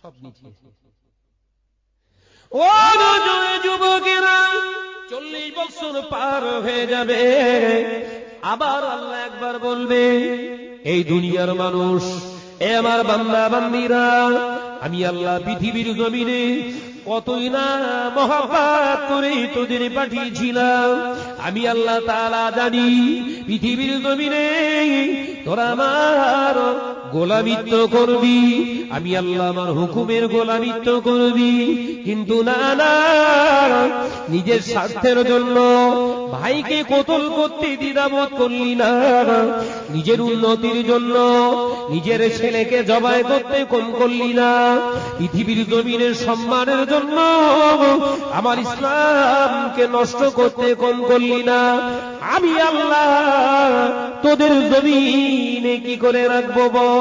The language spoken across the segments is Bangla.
সব মিটিয়ে ও যুবকেরা, চল্লিশ বছর পার হয়ে যাবে। আবার আল্লাহ একবার বলবে, এই দুনিয়ার মানুষ, এ আমার বান্দা, বান্দিরা, আমি আল্লাহ পৃথিবীর জমিনে কতই না মহাপাত করে তোদের পাঠিয়েছিলাম। আমি আল্লাহ তাআলা জানি পৃথিবীর জমিনে তোরা আমার গোলামিত্ব করবি, আমি আল্লাহ আমার হুকুমের গোলামিত্ব করবি। কিন্তু না না, নিজের স্বার্থের জন্য ভাইকে কতল করতে দ্বিধাবোধ করলি না। নিজের উন্নতির জন্য নিজের ছেলেকে জবাই করতে কম করলি না। পৃথিবীর জমিনের সম্মানের জন্য আমার ইসলামকে নষ্ট করতে কম করলি না। আমি আল্লাহ, তোদের জমিনে কি করে রাখব বল?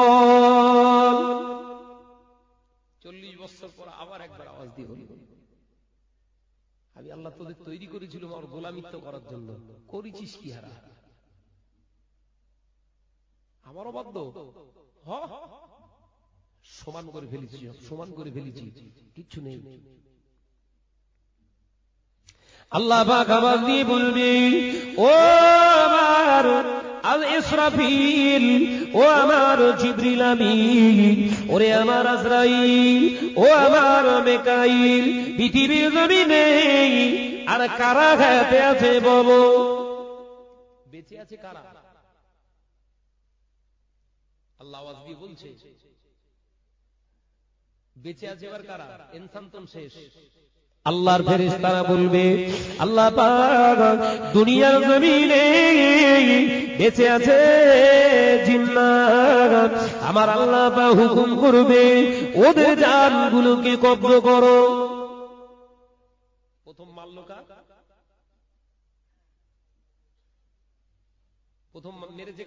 আমি আল্লাহ তোদের তৈরি করেছিলাম আমার গোলামিত্ব করার জন্য। করেছিস কি হারা? আমারও বাধ্য। সমান করে ফেলেছি, সমান করে ফেলেছি। কিচ্ছু নেই। আল্লাহ আবার দিয়ে বলবে ও আমার আল ইসরাফিল, ও আমার আমিন, ওরে আমার আজরাইল, ও আমার মেকাইল, পৃথিবীর জমিনে আর কারা হাতে আছে বলো। বেঁচে আছে কারা? আল্লাহ আওয়াজ দিয়ে বলছে, বেঁচে আছে এবার কারা? ইনসান শেষ। আল্লাহর ফেরেশতারা বলবে, আল্লাহ দুনিয়ার জমিনে বেঁচে আছে জিন্নাত। আমার আল্লাহ হুকুম করবে, ওদের জানগুলোকে কব্জ করো। প্রথম মাল্লকা প্রথম মেরেছে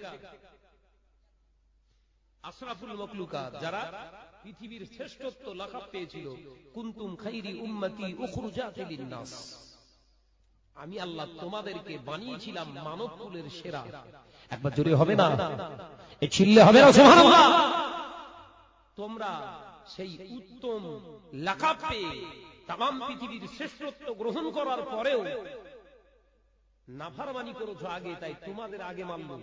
আশরাফুল যারা পৃথিবীর শ্রেষ্ঠত্ব পেয়েছিল। কুন্তুম খাইরি আমি আল্লাহ তোমাদেরকে বানিয়েছিলাম মানব কুলের সেরা। একবার জোরে হবে না? এ হবে না, সুবহানাল্লাহ! তোমরা সেই উত্তম লাকাব পেয়ে তাম পৃথিবীর শ্রেষ্ঠত্ব গ্রহণ করার পরেও নাফারমানি করেছ আগে, তাই তোমাদের আগে মানলাম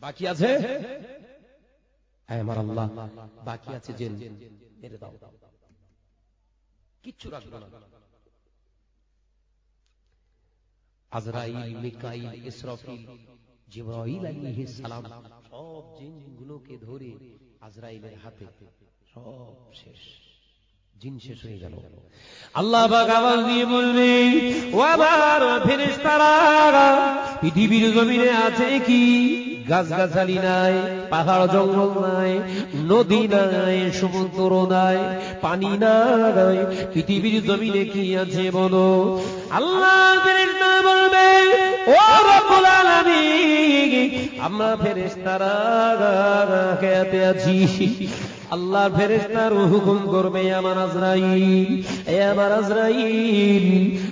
বাকি আছে? হ্যাঁ বাকি আছে জেল। কিচ্ছু রাখব না। সব জিনগুলোকে ধরে আজরাইলের হাতে, সব শেষ। জিন শেষ হয়ে গেল। আল্লাহ আওয়াজ দিয়ে বলবে ও আমার ফেরেশতারা পৃথিবীর জমিনে আছে কি? গাছগাছালি নাই পাহাড় জঙ্গল নাই নদী নাই সমুদ্র নাই পানি নাই পৃথিবীর জমিনে কি আছে বলো? আল্লাহ বলবে ও রব্বুল আলামিন আমরা ফেরেশতারা খেতে আছি? আল্লাহ ফেরেশতার হুকুম করবে আমার আজরাইল। এ আমার আজরাইল।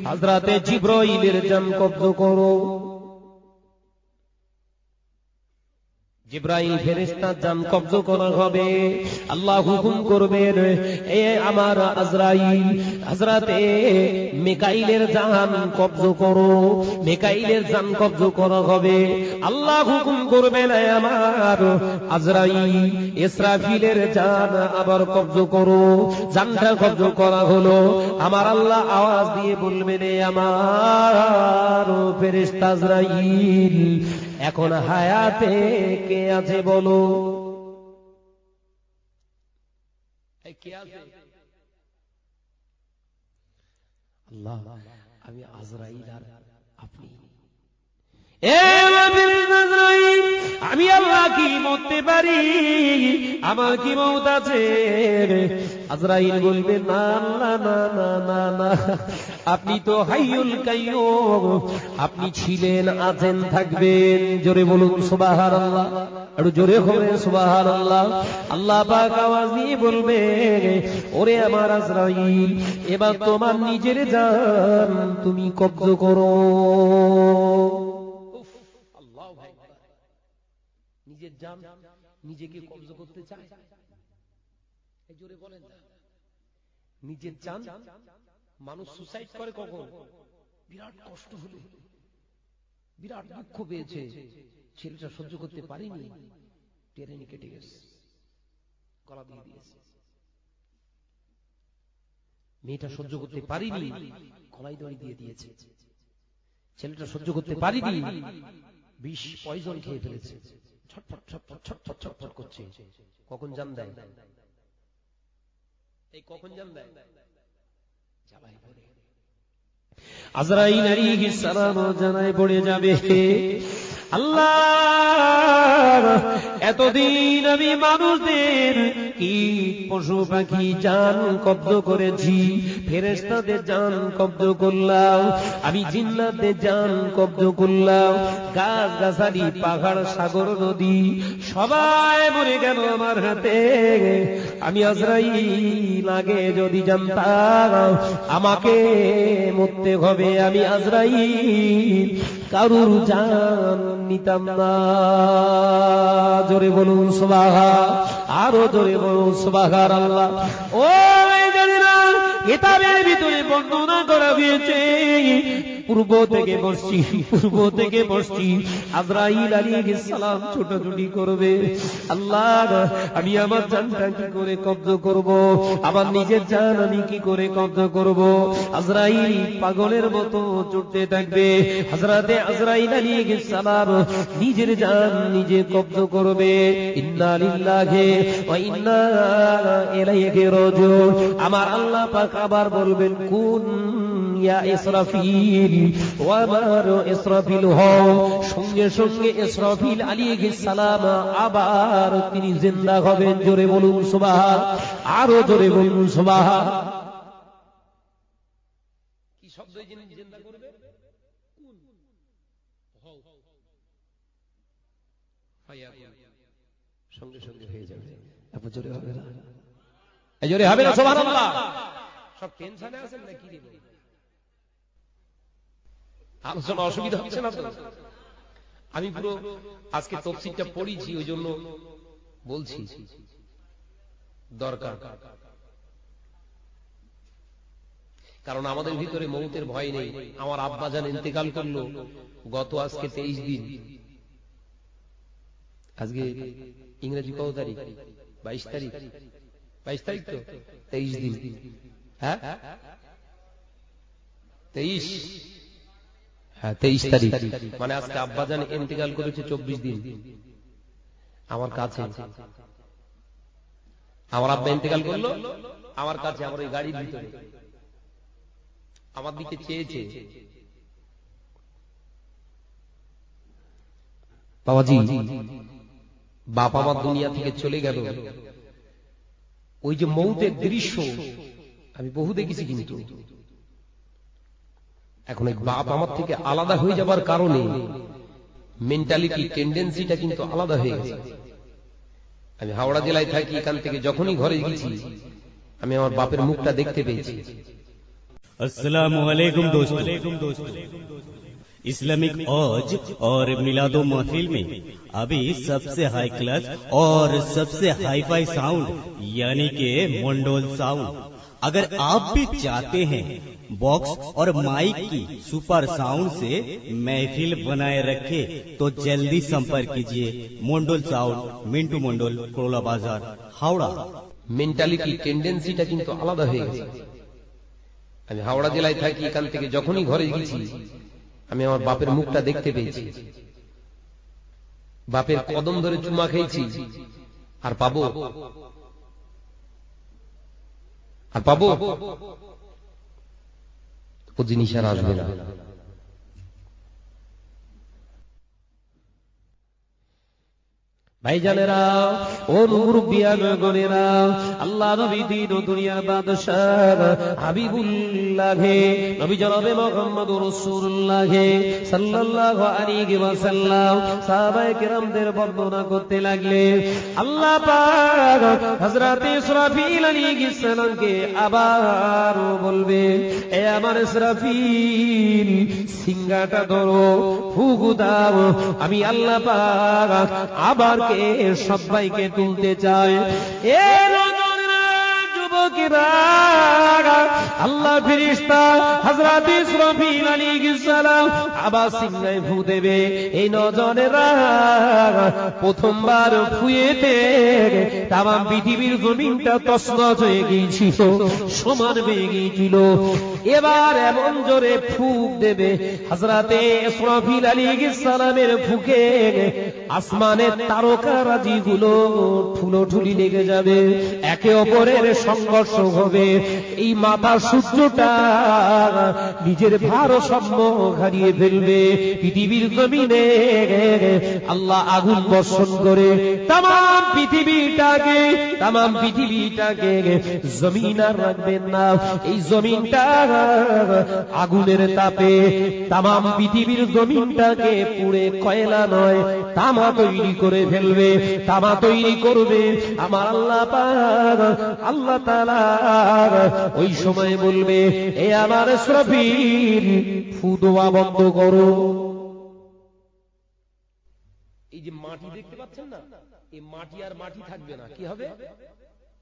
হযরতে জিব্রাইলের জান কব্জ করো। জিব্রাইল ফেরেশতার জান কব্জ করা হবে। আল্লাহ হুকুম করবেন, এ আমার আজরাইল, হযরতে মিকাইলের জান কব্জ করো। মিকাইলের জান কব্জ করা হবে। আল্লাহ হুকুম করবেন আমার আজরাইল, ইসরাফিলের জান আবার কব্জ করো। জানটা কব্জ করা হলো। আমার আল্লাহ আওয়াজ দিয়ে বলবেন আমার ফেরেশতা আজরাইল এখন হায়াতে কে আছে বলো? কে আছে? আল্লাহ আমি আজরাইল আর আপনি। আমি আল্লাহ কি মরতে পারি? আমার কি মত আছে? আজরাইল বলবে, না না না না না না। আপনি তো হাইয়ুল কাইয়ুম, আপনি ছিলেন, আছেন, থাকবেন। জোরে বলুন, সুবহানাল্লাহ। একটু জোরে হবে, সুবহানাল্লাহ। আল্লাহ পাক আওয়াজ দিয়ে বলবে, ওরে আমার আজরাইল, এবার তোমার নিজের জান তুমি কব্জ করো। জান নিজেকে কব্জ করতে চায়। জোরে বলেন নিজের চান মানুষ সুসাইড করে কখন? বিরাট কষ্ট হলো। বিরাট দুঃখ পেয়েছে। ছেলেটা সহ্য করতে পারিনি। টেরেনি কেটে গেছে। গলা দিয়ে দিয়েছে। মেয়েটা সহ্য করতে পারিনি। গলায় দড়ি দিয়ে দিয়েছে। ছেলেটা সহ্য করতে পারিনি। বিষ পয়জন খেয়ে ফেলেছে। ছটফট ছটফট ছটফট ছটফট করছে। কখন জাম দেয়? এই কখন জাম দেয়? জামাই পড়ে আজরাইল সালাম পড়ে যাবে। আল্লাহ, এতদিন আমি মানুষদের কীট পশু পাখি জান কব্জ করেছি ফেরেস্তাদের জান কব্জ করলাম, আমি জিন্নাতদের জান কব্জ করলাম গাছ গাছালি পাহাড়, সাগর, নদী, সবাই মরে গেল আমার হাতে। আমি আজরাই লাগে যদি জানতাম, আমাকে মরতে হবে আমি আজরাইল। কারুর জান নিতাম না। জোরে বলুন সুবাহা আরও জোরে বলুন সুবাহার আল্লাহ ও এটা ভিতরে বর্ণনা করা হয়েছে। পূর্ব থেকে বসছি পূর্ব থেকে বসছি সালাম ছোটাছুটি করবে। আল্লাহ আমি আমার জানটা কি করে কব্জ করব? আমার নিজের জান আমি কি করে কব্জ করব? আজরাইল পাগলের মতো থাকবে। আজরাইল নিজের জান নিজে কব্জ করবে। ইন্না লিল্লাহি ওয়া ইন্না ইলাইহি রাজিউন। আমার আল্লাহ পাক আবার বলবেন, কোন ইয়া ইসরাফিল ও আমার ইসরাফিল হও। সঙ্গে সঙ্গে ইসরাফিল আলাইহিস সালাম আবার তিনি জিন্দা হবেন। জোরে বলুন সুবহান, আরও জোরে বলুন সুবহান। কি শব্দ জিন্দা করবে? কোন হও। সঙ্গে সঙ্গে হয়ে যাবে। এত জোরে হবে না। জোরে হবে না, সুবহানাল্লাহ। সব টেনশনে আছেন নাকি? রে অসুবিধা হচ্ছে না আমি পুরো আজকে তফসিলটা পড়িছি ওই জন্য বলছি। দরকার। কারণ আমাদের ভিতরে মৌতের ভয় নেই। আমার আব্বা যান ইন্তেকাল করল গত আজকে তেইশ দিন। আজকে ইংরেজি কত তারিখ? বাইশ তারিখ। বাইশ তারিখ তো? তেইশ দিন। হ্যাঁ? তেইশ। তেইশ তারিখ। মানে আজকে আব্বাজান ইন্তেকাল করেছে চব্বিশ দিন। আমার কাছে। আমার আব্বা ইন্তেকাল করল আমার কাছে আমার ওই গাড়ির ভিতরে। আমার দিকে চেয়েছে। বাবাজি বাপ আমার দুনিয়া থেকে চলে গেল। ওই যে মৌতের দৃশ্য আমি বহু দেখেছি কিন্তু। এখন এই বাপ আমার থেকে আলাদা হয়ে যাবার কারণে মেন্টালিটি টেন্ডেন্সিটা কিন্তু আলাদা হয়ে গেছে। আমি হাওড়া জেলায় থাকি، এখান থেকে যখনই ঘরে গেছি، আমি আমার বাপের মুখটা দেখতে পেয়েছি। اسلامک اوج اور میلاد و محفل میں ابھی سب سے ہائی کلاس اور سب سے ہائی فائی ساؤنڈ یعنی کہ منڈول ساؤنڈ اگر آپ بھی چاہتے ہیں बॉक्स और माइक की सुपर साउंड से महफिल बनाए रखे तो जल्दी संपर्क कीजिए मंडोल साउंड मिंटू मंडोल कोरोला बाजार हावड़ा মেন্টালিটি টেন্ডেন্সিটা কিন্তু আলাদা হয়ে গেছে আমি হাওড়া জেলায় থাকি এখান থেকে যখনই ঘরে গেছি আমি আমার বাপের মুখটা দেখতে পেয়েছি বাপের কদম ধরে চুমা খেয়েছি আর পাবো আর পাবো ও জিনিস আর আসবে না। ভাইজানেরা ও মুরব্বিয়ান গনেরা আল্লাহ নবী দিন দুনিয়ার বাদশাহ হাবিবুল্লাহ, নবী জনাবে মুহাম্মদ রাসূলুল্লাহ সাল্লাল্লাহু আলাইহি ওয়াসাল্লাম সাহাবায়ে কেরামদের বর্ণনা করতে লাগলে আল্লাহ পাক হযরত ইসরাফিল আলাইহিস সালামকে আবার বলবে এ আমার ইসরাফিল, সিংহাটা ধরো ফুগু দাও, আমি আল্লাহ পাক আবার কে সবাইকে তুলতে চায়। এ আল্লাহ ফিরিস্তা হযরত ইসরাফিল দেবে। এই প্রথমবার ফুয়েতে পৃথিবীর জমিনটা তসনস হয়ে গিয়েছিল, সমান হয়ে গিয়েছিল। এবার এমন জোরে ফুক দেবে। হযরতে ইসরাফিল আলাইহিস সালামের ফুকে আসমানের তারকারাজি গুলো ঠুলো ঠুলি লেগে যাবে, একে অপরের সংঘর্ষ হবে। এই মাথা সূর্যটা নিজের ভারসাম্য হারিয়ে ফেলবে। পৃথিবীর জমিনে আল্লাহ আগুন বর্ষণ করে তাম পৃথিবীটাকে তাম পৃথিবীটাকে জমিন আর রাখবেন না। এই জমিনটা আগুনের তাপে তাম পৃথিবীর জমিনটাকে পুড়ে কয়লা নয়, তামা তৈরি করে ফেলবে, তামা তৈরি করবে। আমার আল্লাহ আল্লাহ ওই সময় বলবে, এ আমার শ্রফির ফুদোয়া বন্ধ করো। এই যে মাটি দেখতে পাচ্ছেন না? এই মাটি আর মাটি থাকবে না। কি হবে?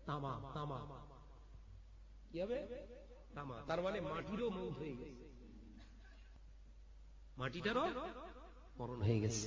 তামা তামা। কি হবে? তামা। তার মানে মাটিরও মৌত হয়ে গেছে। মাটিটারও মরণ হয়ে গেছে।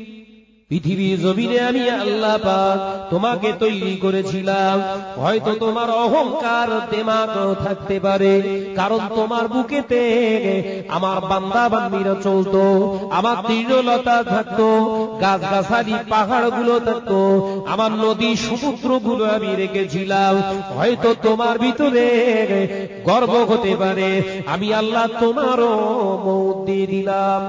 পৃথিবীর জমিনে আমি আল্লাহ পাক তোমাকে তৈরি করেছিলাম। হয়তো তোমার অহংকার দেমাগ থাকতে পারে, কারণ তোমার বুকেতে আমার বান্দা বান্দিরা চলতো, আমার তৃণলতা থাকতো গাছ গাছালি পাহাড়গুলো থাকতো, আমার নদী সমুদ্রগুলো আমি রেখেছিলাম। হয়তো তোমার ভিতরে গর্ব হতে পারে, আমি আল্লাহ তোমারও মৌত দিয়ে দিলাম।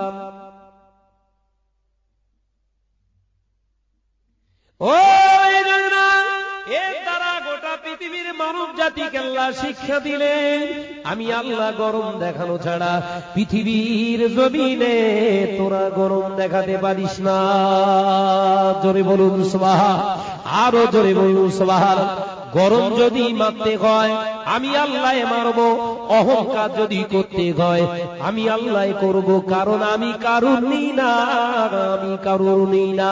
শিক্ষা আমি গরম দেখানো ছাড়া পৃথিবীর তোরা গরম দেখাতে পারিস না। জোরে বলুন সবাহা আরও জোরে বলুন সবাহা গরম যদি মারতে হয়, আমি আল্লাহ মারব, অহংকার যদি করতে হয়, আমি আল্লাহ করব, কারণ আমি কারুর নেই না আমি কারুর নেই না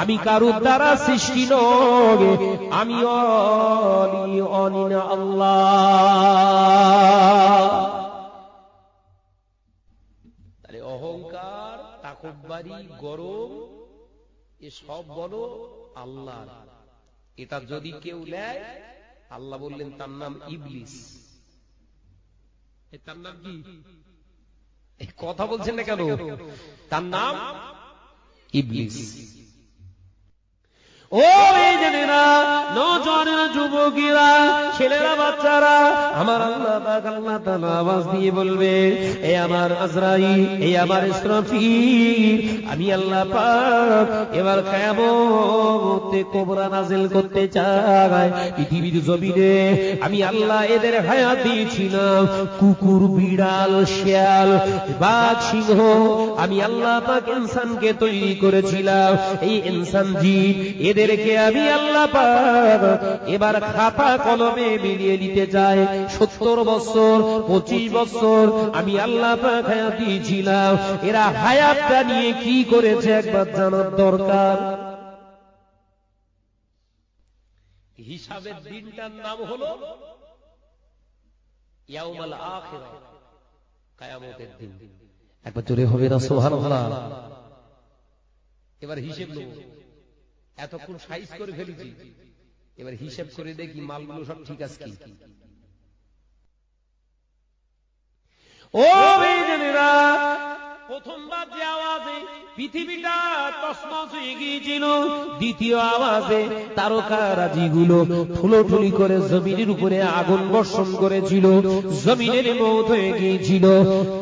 আমি কারুর দ্বারা সৃষ্টি নয় আমি অনিনা আল্লাহ। তাহলে অহংকার, তাকব্বারি, গরম, এ সব বলো আল্লাহ এটা যদি কেউ নেয়, আল্লাহ বললেন, তার নাম ইবলিস। তার নাম কি? কথা বলছেন না কেন? তার নাম ইবলিস। আমি আল্লাহ পাক এবার কিয়ামতে কোবরা নাজিল করতে চাই। পৃথিবীর জমিনে আমি আল্লাহ এদের হায়াত দিয়েছিলাম। কুকুর, বিড়াল, শিয়াল, বাঘ, সিংহ, আমি আল্লাহ পাক ইনসানকে তৈরি করেছিলাম। এই ইনসান জীব এদেরকে আমি আল্লাহ পাক এবার খাতা কলমে মিলিয়ে নিতে চাই। সত্তর বছর, পঁচিশ বছর আমি আল্লাহ দিয়েছিলাম। এরা হায়াতটা নিয়ে কি করেছে একবার জানার দরকার? হিসাবের দিনটার নাম হলো একবার জোরে হবে না, সুবহানাল্লাহ। এবার হিসেব নেব। এতক্ষণ সাইজ করে ফেলেছি। এবার হিসেব করে দেখি মালগুলো সব ঠিক আছে কি ও বেজনেরা প্রথমবার যে আওয়াজে পৃথিবীটা তসমস হয়ে গিয়েছিল, দ্বিতীয় আওয়াজে করে জমিনের উপরে আগুন বর্ষণ করেছিল, জমিনের হয়ে গিয়েছিল।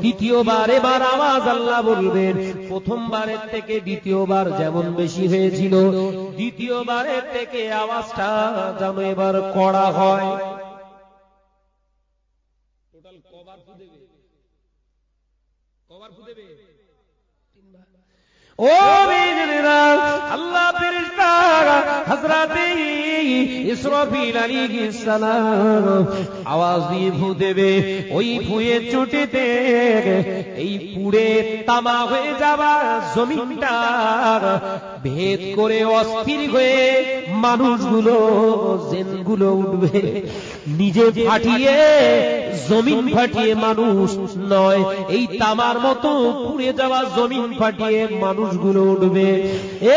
দ্বিতীয়বার এবার আওয়াজ আল্লাহ বলবেন, প্রথমবারের থেকে দ্বিতীয়বার যেমন বেশি হয়েছিল, দ্বিতীয়বারের থেকে আওয়াজটা যেন এবার কড়া হয়। টোটাল কবার দেবে কবার খুঁজে দেবে আল্লাহ ফেরেশতা, হযরতে ইসরাফিল সালাম, আওয়াজ দিয়ে ফু দেবে, ওই ফুয়ের চোটেতে এই পুড়ে তামা হয়ে যাওয়া জমিনটা, ভেদ করে অস্থির হয়ে মানুষগুলো, জেনগুলো উঠবে। নিজে ফাটিয়ে, জমিন ফাটিয়ে মানুষ নয়, এই তামার মতো পুড়ে যাওয়া জমিন ফাটিয়ে মানুষগুলো উঠবে। এ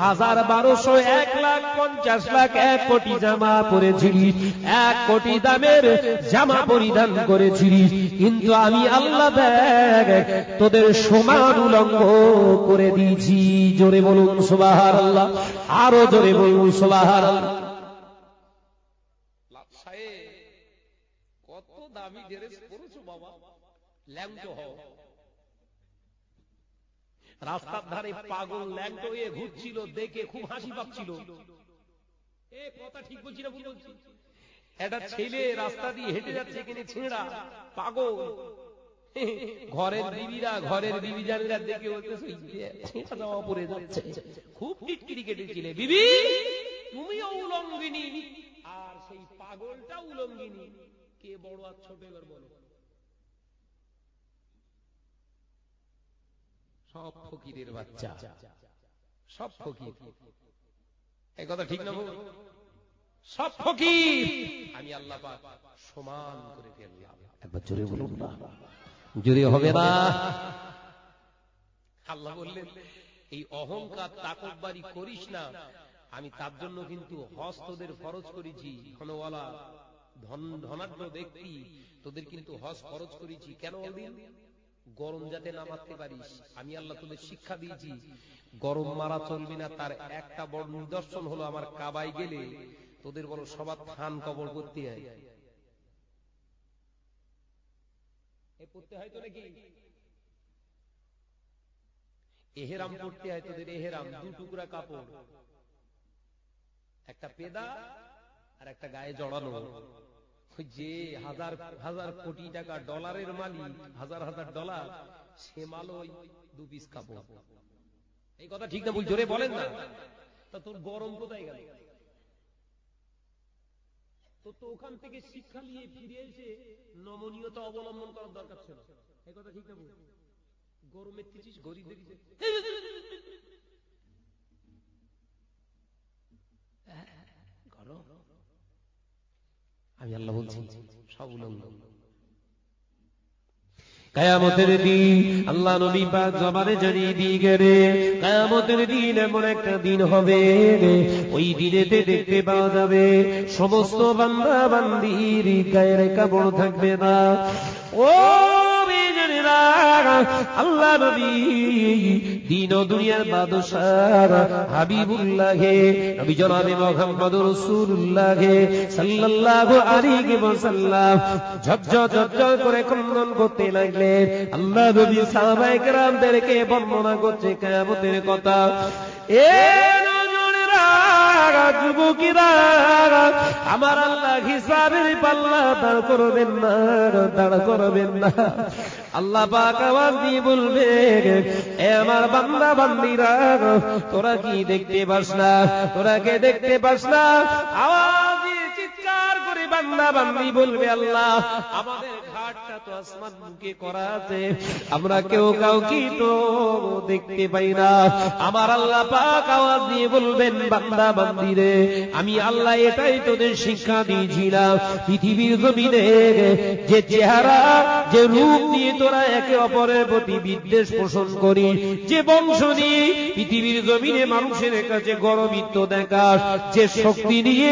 হাজার বারোশো এক লাখ পঞ্চাশ লাখ এক কোটি জামা পরেছিলিস এক কোটি দামের জামা পরিধান করেছিলিস কিন্তু আমি আল্লাহ তোদের সমান উলঙ্গ করে দিয়েছি। জোরে বলুন সোবাহার আল্লাহ আরও জোরে বলুন সোবাহার আল্লাহ কত দামি ড্রেস পরেছো বাবা? ল্যাংটো হও। রাস্তার ধারে পাগল ল্যাংটো হয়ে ঘুরছিল, দেখে খুব হাসি পাচ্ছিল। একটা ছেলে রাস্তা দিয়ে হেঁটে যাচ্ছে, এখানে ছেঁড়া, পাগল। ঘরের বিবিরা, ঘরের বিবি জানিরা দেখে ছেঁড়া যাচ্ছে। খুব টিটকিরি কেটেছিলে। বিবি তুমিও উলঙ্গিনী আর সেই পাগলটা উলঙ্গিনী কে বড় আর ছোট, এবার বলো। সব ফকিরের বাচ্চা। সব ফকির। এই কথা ঠিক না সব ফকির। আমি আল্লাহ পাক সমান করে ফেললাম। একবার জোরে বলুন না। জোরে হবে না। আল্লাহ বললেন এই অহংকার তাকববারি করিস না। আমি তার জন্য কিন্তু হজ তোদের ফরজ করেছি। ধনওয়ালা ধন ধনাঢ্য ব্যক্তি তোদের কিন্তু হজ ফরজ করেছি। কেন বলদিন গরম যাতে না মারতে পারিস। আমি আল্লাহ তোদের শিক্ষা দিয়েছি। গরম মারা চলবে না, তার একটা বড় নিদর্শন হলো আমার কাবাই গেলে তোদের বড় সবার থান কবর করতে হয়। হয় এহেরাম পড়তে হয় তোদের, এহেরাম, দু টুকরা কাপড়। একটা পেদা আর একটা গায়ে জড়ানো। যে হাজার হাজার কোটি টাকা ডলারের মালিক, হাজার হাজার ডলার, সে মাল ওই দু পিস কাপড়। এই কথা ঠিক না বল জোরে বলেন না। তা তোর গরম কোথায় গেল? তো তো ওখান থেকে শিক্ষা নিয়ে ফিরে এসে নমনীয়তা অবলম্বন করার দরকার ছিল। এই কথা ঠিক না বল গরমে তিছিস গরিব দেখিস গরম আমি আল্লাহ বলছি। সব উলঙ্গ। কায়ামতের দিন আল্লাহ নবী পাক জবানে জানিয়ে দিয়ে গেলে, কায়ামতের দিন এমন একটা দিন হবে ওই দিনেতে দেখতে পাওয়া যাবে, সমস্ত বান্দা বান্দির গায়ের কাপড় থাকবে না। ও আল্লাহ দিন দুনিয়ার হাবিবুল্লাহে, নবী জনাবে রাসূলুল্লাহে সাল্লাল্লাহু আলাইহি ওয়াসাল্লাম। করে ক্রন্দন করতে লাগলেন আল্লাহ নবী সাহাবায়ে কেরামদেরকে বর্ণনা করছে কিয়ামতের কথা। এ যুবকেরা, আমার আল্লাহ হিসাবের পাল্লা দাঁড় করবেন না, দাঁড় করবেন না। আল্লাহ পাক বলবে, এ আমার বান্দা, বান্দিরা, তোরা কি দেখতে পাস না? তোরা কে দেখতে পাস না? আওয়াজ চিৎকার করে বান্দা, বান্দি বলবে, আল্লাহ, আমাদের ঘাটটা তো আসমান মুখে করা আছে। আমরা কেউ কাউকে তো দেখতে পাই না। আমার আল্লাহ পাক আওয়াজ দিয়ে বলবেন বান্দা বান্দিরে আমি আল্লাহ এটাই তোদের শিক্ষা দিয়েছিলাম। পৃথিবীর জমিনে যে চেহারা যে রূপ নিয়ে তোরা একে অপরের প্রতি বিদ্বেষ পোষণ করি যে বংশ নিয়ে পৃথিবীর জমিনে মানুষের কাছে গরমিত্ব দেখাস যে শক্তি নিয়ে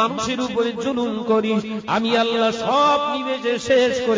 মানুষের উপরে জুলুম করিস আমি আল্লাহ সব নিমেষে শেষ করে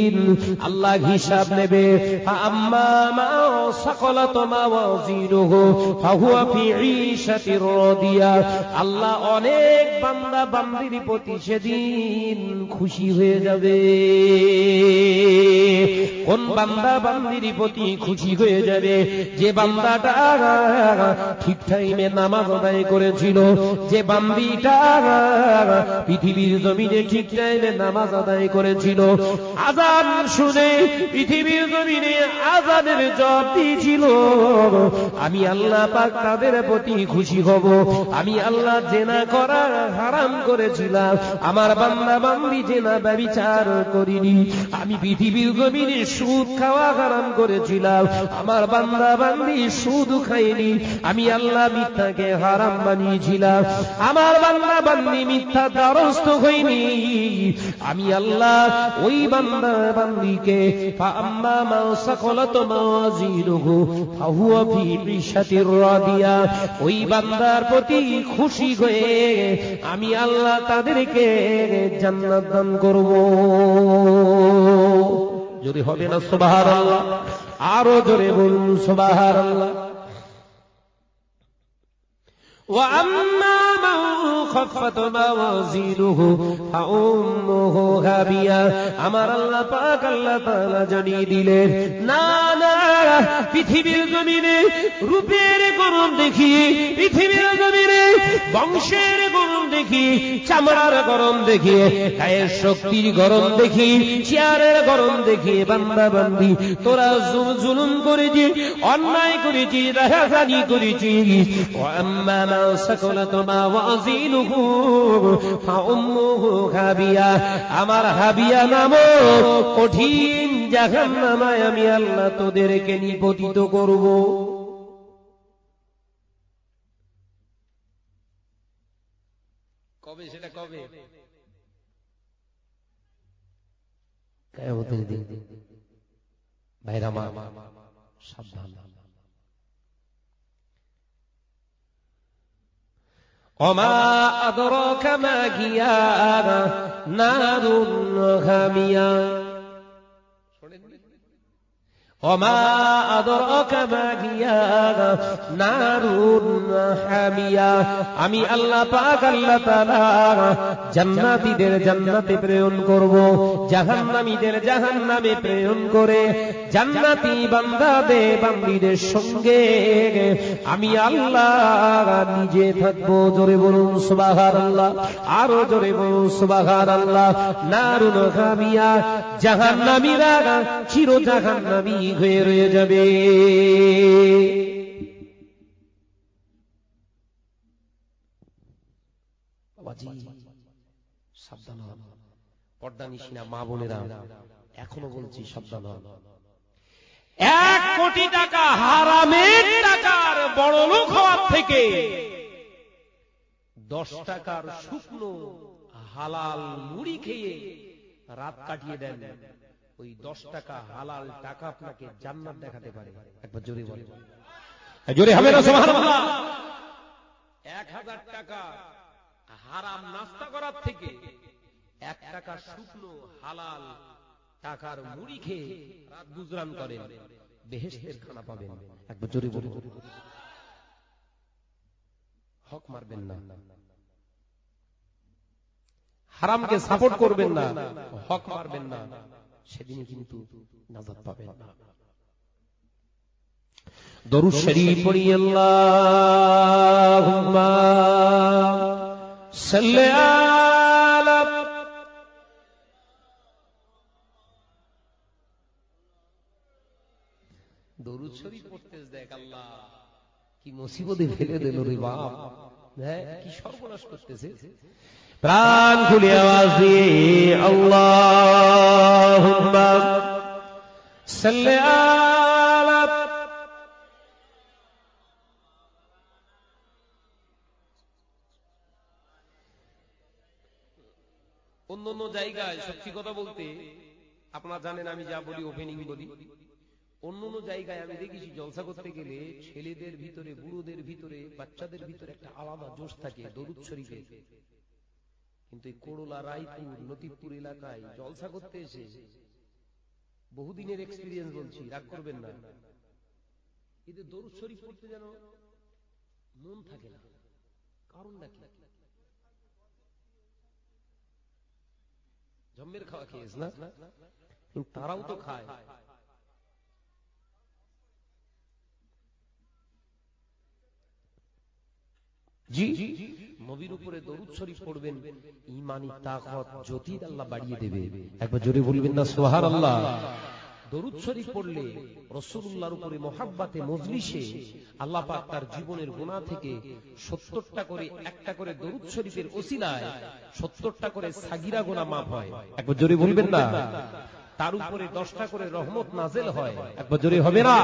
দিন। আল্লাহ হিসাব নেবে। আল্লাহ অনেক বান্দা বান্দির প্রতি সেদিন খুশি হয়ে যাবে। কোন বান্দা বান্দির প্রতি খুশি হয়ে যাবে? যে বান্দাটা ঠিক টাইমে নামাজ আদায় করেছিল, যে বান্দিটা পৃথিবীর জমিনে ঠিক টাইমে নামাজ আদায় করেছিল, আজান শুনে পৃথিবীর জমিনে আজানের জব দিয়েছিল, আমি আল্লাহ পাক তাদের প্রতি খুশি হব। আমি আল্লাহ জেনা করা হারাম করেছিলাম। আমার বান্দা বান্দি জেনা ব্যবিচার করিনি। আমি পৃথিবীর জমিনে সুদ খাওয়া হারাম করেছিলাম। আমার বান্দা বান্দি সুদ খাইনি আমি আল্লাহ মিথ্যাকে হারাম বানিয়েছিলাম। আমার বান্দা বান্দি মিথ্যা দ্বারস্থ হইনি আমি আল্লাহ ওই বান্দা বান্দিকে ফাম্মা মা সাকলাত বিশাতির রাদিয়া। ওই বান্দার প্রতি খুশি হয়ে আমি আল্লাহ তাদেরকে জান্নাত দান করব। যদি হবে না সুবহানাল্লাহ আরও জোরে বলুন সুবহানাল্লাহ। وأما من خفت موازينه فأمه هابية আমার আল্লাহ পাক আল্লাহ তাআলা জানিয়ে দিলেন না না পৃথিবীর জমিনে রূপের গরম দেখি পৃথিবীর জমিনে বংশের গরম দেখি চামড়ার গরম দেখি গায়ের শক্তির গরম দেখি চেয়ারের গরম দেখি বান্দা বান্দি তোরা জুল- জুলুম করেছি অন্যায় করেছি রাহাজানি করেছি وأما আমার হাবিয়া নাম কঠিন জাহান নামায় আমি আল্লাহ তোদেরকে নিপতিত করব। কবে সেটা কবে? ভাইরা মা সাবধান। وما أدراك ما هي نار هامية শোনেননি وما أدراك ما هي نار حامية আমি আল্লাহ পাক আল্লাহ তাআলা জান্নাতীদের জান্নাতে প্রেরণ করব জাহান্নামীদের জাহান্নামে প্রেরণ করে জান্নাতি বান্দাদের বান্দীদের সঙ্গে আমি আল্লাহ নিজে থাকব। জোরে বলুন, সুবহানাল্লাহ। আরও জোরে বলুন, সুবহানাল্লাহ। নারুন হামিয়া জাহান্নামীরা চির জাহান্নামী হয়ে রয়ে যাবে। পর্দা নিশিনা মা বোনেরা, এখনও বলছি সাবধান হন। এক কোটি টাকা হারামের টাকার বড় লোক হওয়ার থেকে দশ টাকার শুকনো হালাল মুড়ি খেয়ে রাত কাটিয়ে দেন। ওই দশ টাকা হালাল টাকা আপনাকে জান্নাত দেখাতে পারে। একবার জোরে বলে জোরে হবে না সুবহানাল্লাহ। এক হাজার টাকা হারাম নাস্তা করার থেকে এক টাকা শুকনো হালাল টাকার মুড়ি খেয়ে রাত গুজরান করেন। বেহেশতের খানা পাবেন। একবার জোরে বলুন। হক মারবেন না। হারামকে সাপোর্ট করবেন না। হক মারবেন না। সেদিনই কিন্তু নাজাত পাবেন। না দরুদ শরীফ পড়ি আল্লাহুম্মা সাল্লি কি মুসিবতে ফেলে দিল রে বাপ। হ্যাঁ কি সর্বনাশ করতেছে। প্রাণ খুলে আওয়াজ দিয়ে অন্য অন্য জায়গায় সত্যি কথা বলতে আপনারা জানেন আমি যা বলি ওপেনিং বলি। অন্য অন্য জায়গায় আমি দেখেছি, জলসা করতে গেলে ছেলেদের ভিতরে, বুড়োদের ভিতরে, বাচ্চাদের ভিতরে একটা আলাদা জোশ থাকে, দরুদ শরীফে। কিন্তু এই করোলা, রায়পুর নতিপুর এলাকায় জলসা করতে এসে বহুদিনের এক্সপিরিয়েন্স বলছি, রাগ করবেন না। এদের দরুদ শরীফ পড়তে যেন মন থাকে না। কারণটা কি? জম্মের খাওয়া খেয়েছ না? তারাও তো খায়। জি। নবীর উপরে দরুদ শরীফ পড়বেন ইমানি তাকত জ্যোতি আল্লাহ বাড়িয়ে দেবে। একবার জোরে বলবেন না দরুদ শরীফ পড়লে রসুল্লাহর উপরে মহাব্বাতে মজলিসে আল্লাহ পাক তার জীবনের গুণা থেকে সত্তরটা করে একটা করে দরুদ শরীফের ওসিলায় সত্তরটা করে সাগিরা গোনা মাফ হয়। একবার জোরে বলবেন না। তার উপরে দশটা করে রহমত নাজেল হয়। একবার জোরে হবে না।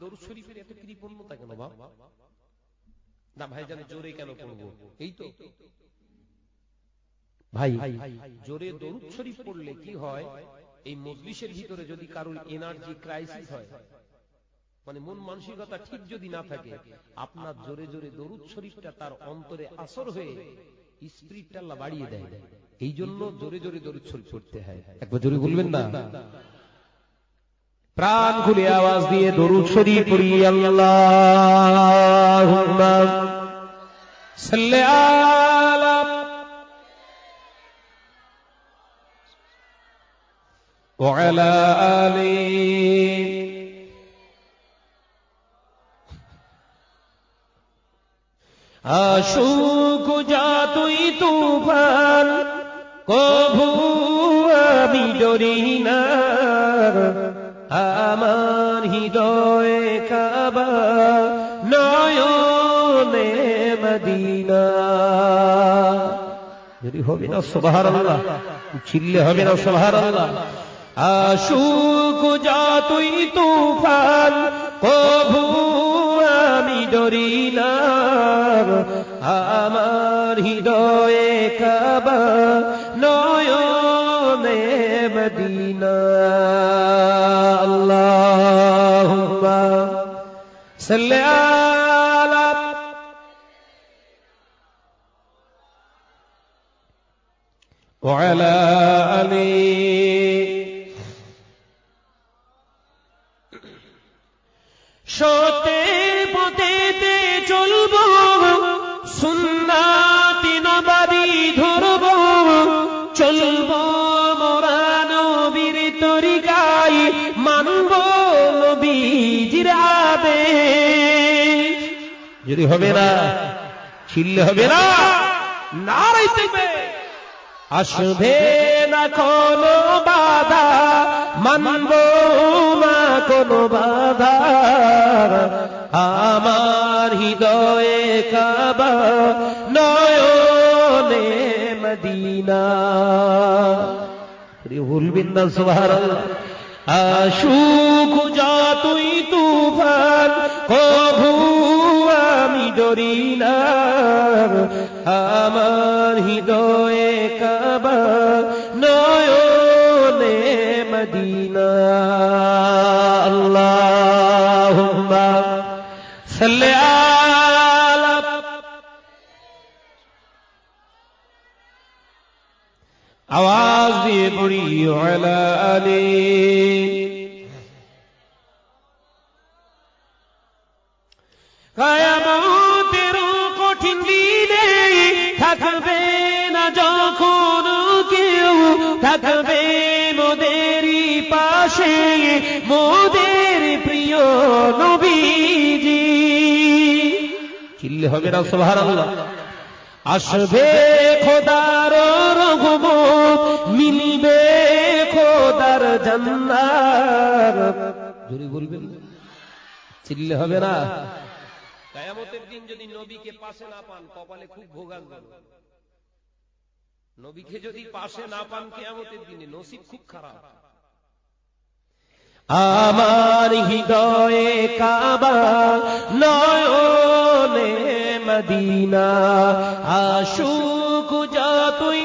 দরুদ শরীফের এত কৃপণতা কেন বাবা না ভাই জানি জোরে কেন পড়ব? এই তো। ভাই জোরে দরুদ শরীফ পড়লে কি হয়? এই মজলিসের ভিতরে যদি কারোর এনার্জি ক্রাইসিস হয় মানে মন মানসিকতা ঠিক যদি না থাকে আপনার জোরে জোরে দরুদ শরীফটা তার অন্তরে আসর হয়ে স্পিরিটটা আল্লাহ বাড়িয়ে দেয়। এই জন্য জোরে জোরে দরুদ শরীফ পড়তে হয়। একবার জোরে বলবেন না? প্রাণ খুলে আওয়াজ দিয়ে দরুদ শরীফ পড়ি আল্লাহুম্মা সাল্লি আলা وعلى آله আশুক যতই তুফান কভু আমি ডরি না আমার হৃদয়ে যদি হবে না সোভার আল্লাহ চিল্লে হবে না সোভার আল্লাহ আশুক যতই তুফান, কভু আমি ডরি না আমার হৃদয়ে কাবা নয়নে মদিনা। আল্লাহুম্মা সাল্লি وعلى آله সত্যের পথেতে চলব সুন্নাতি নবাদি ধরব চলব মোরা নবীর তরিকায় মানব নবীজির আদেশ যদি হবে না ছিললে হবে না নারাই থাকবে আসবে না কোনো বাধা, মানব না কোনো বাধা। আমার হৃদয়ে কাবা নয়নে মদিনা। ভুলবেন না সোহার আশুক যতই তুফান, কভু আমি ডরি না আমার হৃদয়ে আওয়াজ দিয়ে পড়ি আলা আলী। কায়ামতের কঠিন দিনে থাকবে না যখন কেউ, থাকবে মোদেরই পাশে, মোদের প্রিয় নবীজি। চিল্লে হবে না সোহার আসবে রঘুমত মিলিবে খোদার জান্নার জোরে বলবেন চিল্লে হবে না। কায়ামতের দিন যদি নবীকে পাশে না পান কপালে খুব ভোগান্ত নবীকে যদি পাশে না পান কেয়ামতের দিনে নসিব খুব খারাপ। আমার হৃদয়ে কাবা নয়নে মদিনা আশুক যতই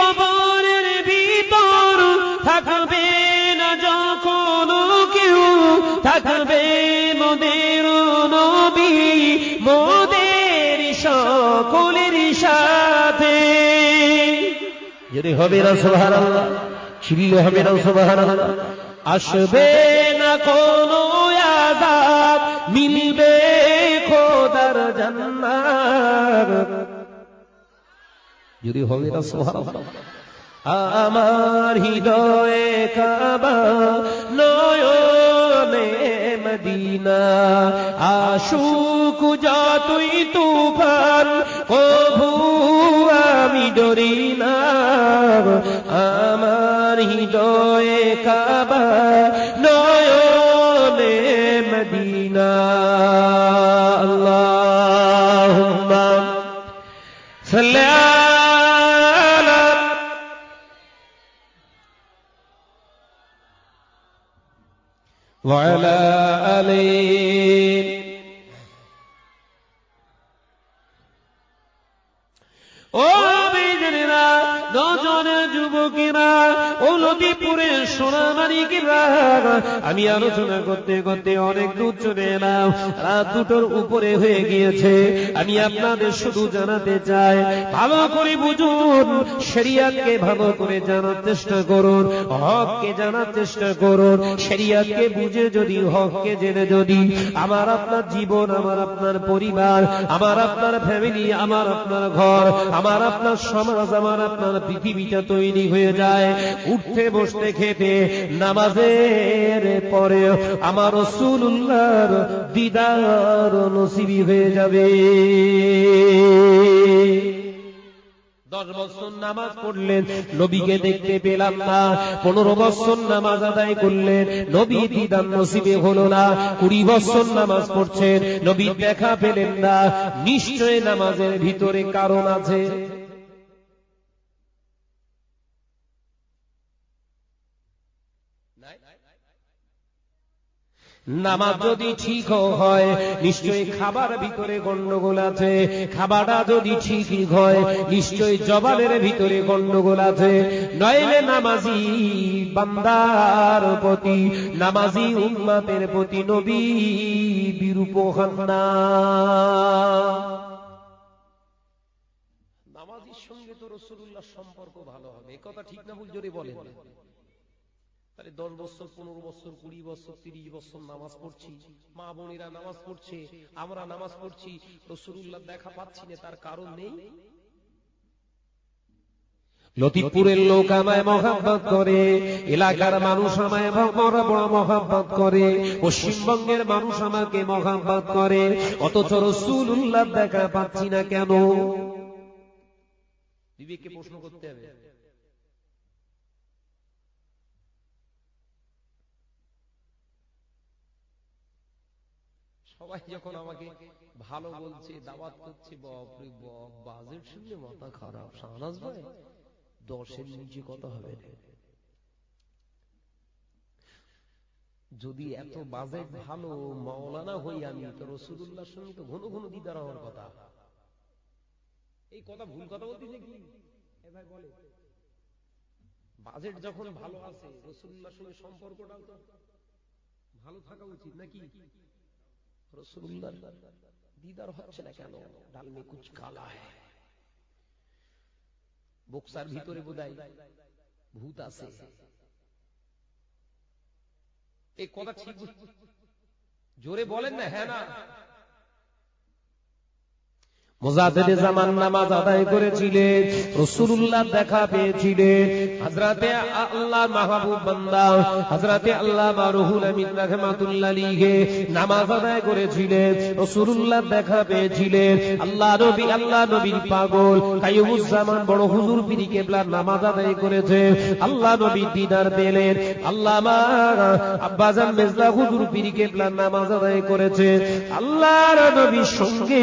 কবরের ভিতর থাকবে না যখন কেউ, থাকবে মোদের নবী, মোদের সকলের সাথে। যদি হবে না সোহার হবে না আসবে না কোনো মিলবে যদি হবে না আমার হৃদয়ে কাবা নয়নে মদিনা, আশুক যতই তুফান, কভু আমি ডরি না। আমার হৃদয়ে কাবা وعلى آله যুবকেরা ও নদীপুরের সোনামানিকেরা আমি আলোচনা করতে করতে অনেক দূর চলে এলাম। রাত দুটোর উপরে হয়ে গিয়েছে। আমি আপনাদের শুধু জানাতে চাই, ভালো করে বুঝুন, শরিয়াতকে ভালো করে জানার চেষ্টা করুন, হককে জানার চেষ্টা করুন। শরিয়াতকে বুঝে যদি, হককে জেনে যদি, আমার আপনার জীবন, আমার আপনার পরিবার, আমার আপনার ফ্যামিলি আমার আপনার ঘর, আমার আপনার সমাজ, আমার আপনার পৃথিবীটা তৈরি হয়ে যায় উঠতে বসতে খেতে নামাজের পরে আমার রসুল্লাহর দিদার নসিবি হয়ে যাবে। দশ বছর নামাজ পড়লেন, নবীকে দেখতে পেলাম না। পনেরো বছর নামাজ আদায় করলেন, নবী দিদান নসিবে হলো না। কুড়ি বছর নামাজ পড়ছেন নবী দেখা পেলেন না। নিশ্চয় নামাজের ভিতরে কারণ আছে। নামাজ যদি ঠিক হয়, নিশ্চয়ই খাবার ভিতরে গন্ডগোল আছে। খাবারটা যদি ঠিক হয়, নিশ্চয়ই জবানের ভিতরে গন্ডগোল আছে। নইলে নামাজি বান্দার প্রতি, নামাজি উম্মাতের প্রতি নবী বিরূপ হন না। নামাজির সঙ্গে তো রসুল্লাহ সম্পর্ক ভালো হবে। কথা ঠিক না, ভুল জোরে বলেন। তাহলে দশ বছর পনেরো বছর কুড়ি বছর তিরিশ বছর নামাজ পড়ছি। মা বোনেরা নামাজ পড়ছে আমরা নামাজ পড়ছি। রসুল্লাহ দেখা পাচ্ছি না তার কারণ নেই। লতিফপুরের লোক আমায় মহাব্বত করে এলাকার মানুষ আমায় বড় মহাব্বত করে পশ্চিমবঙ্গের মানুষ আমাকে মহাব্বত করে অথচ রসুল্লাহ দেখা পাচ্ছি না কেন? বিবেককে প্রশ্ন করতে হবে। সবাই যখন আমাকে ভালো বলছে দাওয়াত করছে বাপরে বাপ বাজেট শুনলে মাথা খারাপ। সানাস ভাই দশের নিচে কথা হবে যদি এত বাজেট ভালো মাওলানা হই আমি তো রসুল্লাহর সঙ্গে তো ঘন ঘন দিদার হওয়ার কথা। এই কথা ভুল কথা বলতেছে কি? ভাই বলে। বাজেট যখন ভালো আছে রসুল্লাহর সঙ্গে সম্পর্কটাও তো ভালো থাকা উচিত নাকি? রসুল্লাহ দিদার হচ্ছে না কেন? ডালমে বক্সার ভিতরে বোধ ভূত আছে। এই কথা ঠিক জোরে বলেন না হ্যাঁ না? মোজাদেদে জামান নামাজ আদায় করেছিলেন রসুল্লাহ দেখা পেয়েছিলেন হাজরাতে আল্লাহ মাহবুব বান্দা হাজরাতে আল্লাহ রহুল আমিন রহমাতুল্লাহ নামাজ আদায় করেছিলেন রসুল্লাহ দেখা পেয়েছিলেন আল্লাহ নবী, আল্লাহ নবীর পাগল কাইয়ুমুজ্জামান বড় হুজুর পিরি কেবলার নামাজ আদায় করেছে। আল্লাহ নবী দিদার পেলেন আল্লাহ আব্বাজান মেজলা হুজুর পিরি কেবলার নামাজ আদায় করেছে। আল্লাহর নবীর সঙ্গে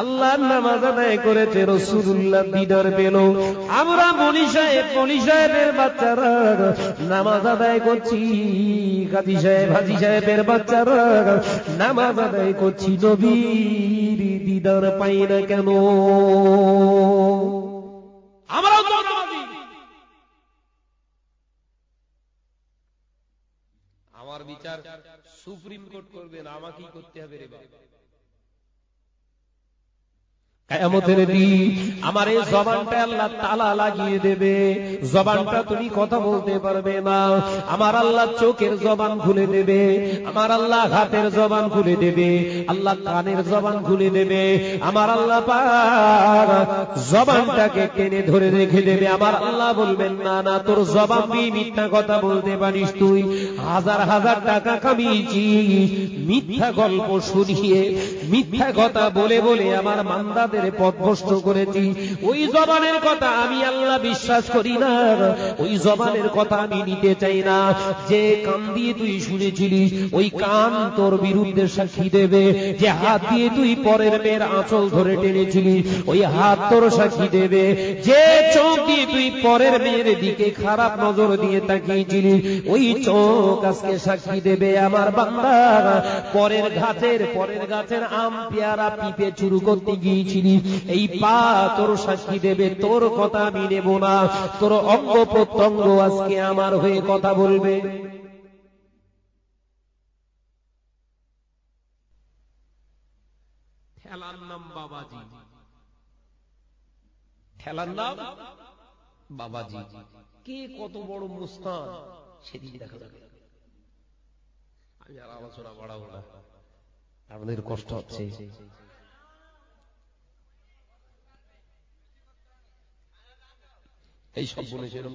আল্লাহ নামাজ আদায় করেছে রসুল্লাহ দিদার পেল। আমরা মনি সাহেব, মনি সাহেবের বাচ্চারা নামাজ আদায় করছি কাজী সাহেব, হাজি সাহেবের বাচ্চারা নামাজ আদায় করছি, নবীর দিদার পাই না কেন? আমার বিচার সুপ্রিম কোর্ট করবে না, আমাকেই করতে হবে রে বাবা। দিন আমার এই জবানটা আল্লাহ তালা লাগিয়ে দেবে। জবানটা তুমি কথা বলতে পারবে না। আমার আল্লাহ চোখের জবান খুলে দেবে। আমার আল্লাহ হাতের জবান খুলে দেবে। আল্লাহ কানের জবান খুলে দেবে। আমার আল্লাহ জবানটাকে টেনে ধরে রেখে দেবে। আমার আল্লাহ বলবেন না না তোর জবান দিয়ে মিথ্যা কথা বলতে পারিস তুই। হাজার হাজার টাকা কামিয়েছি। মিথ্যা গল্প শুনিয়ে মিথ্যা কথা বলে বলে আমার মান্দাদের পথভ্রষ্ট করেছি। ওই জবানের কথা আমি আল্লাহ বিশ্বাস করি না। ওই জবানের কথা আমি নিতে চাই না। যে কান দিয়ে তুই শুনেছিলিস, ওই কান তোর বিরুদ্ধে সাক্ষী দেবে। যে হাত দিয়ে তুই পরের মেয়ের আঁচল ধরে টেনেছিলিস, ওই হাত তোর সাক্ষী দেবে। যে চোখ দিয়ে তুই পরের মেয়ের দিকে খারাপ নজর দিয়ে তাকিয়েছিলিস, ওই চোখ আজকে সাক্ষী দেবে আমার বান্দা পরের গাছের পরের গাছের আম পেয়ারা পিপে চুরু করতে গিয়েছিলি এই পা তোর সাক্ষী দেবে, তোর কথা আমি নেব না। তোর অঙ্গ প্রত্যঙ্গ আজকে আমার হয়ে কথা বলবে। আমাদের কষ্ট হচ্ছে। এই সব বলে সেরকম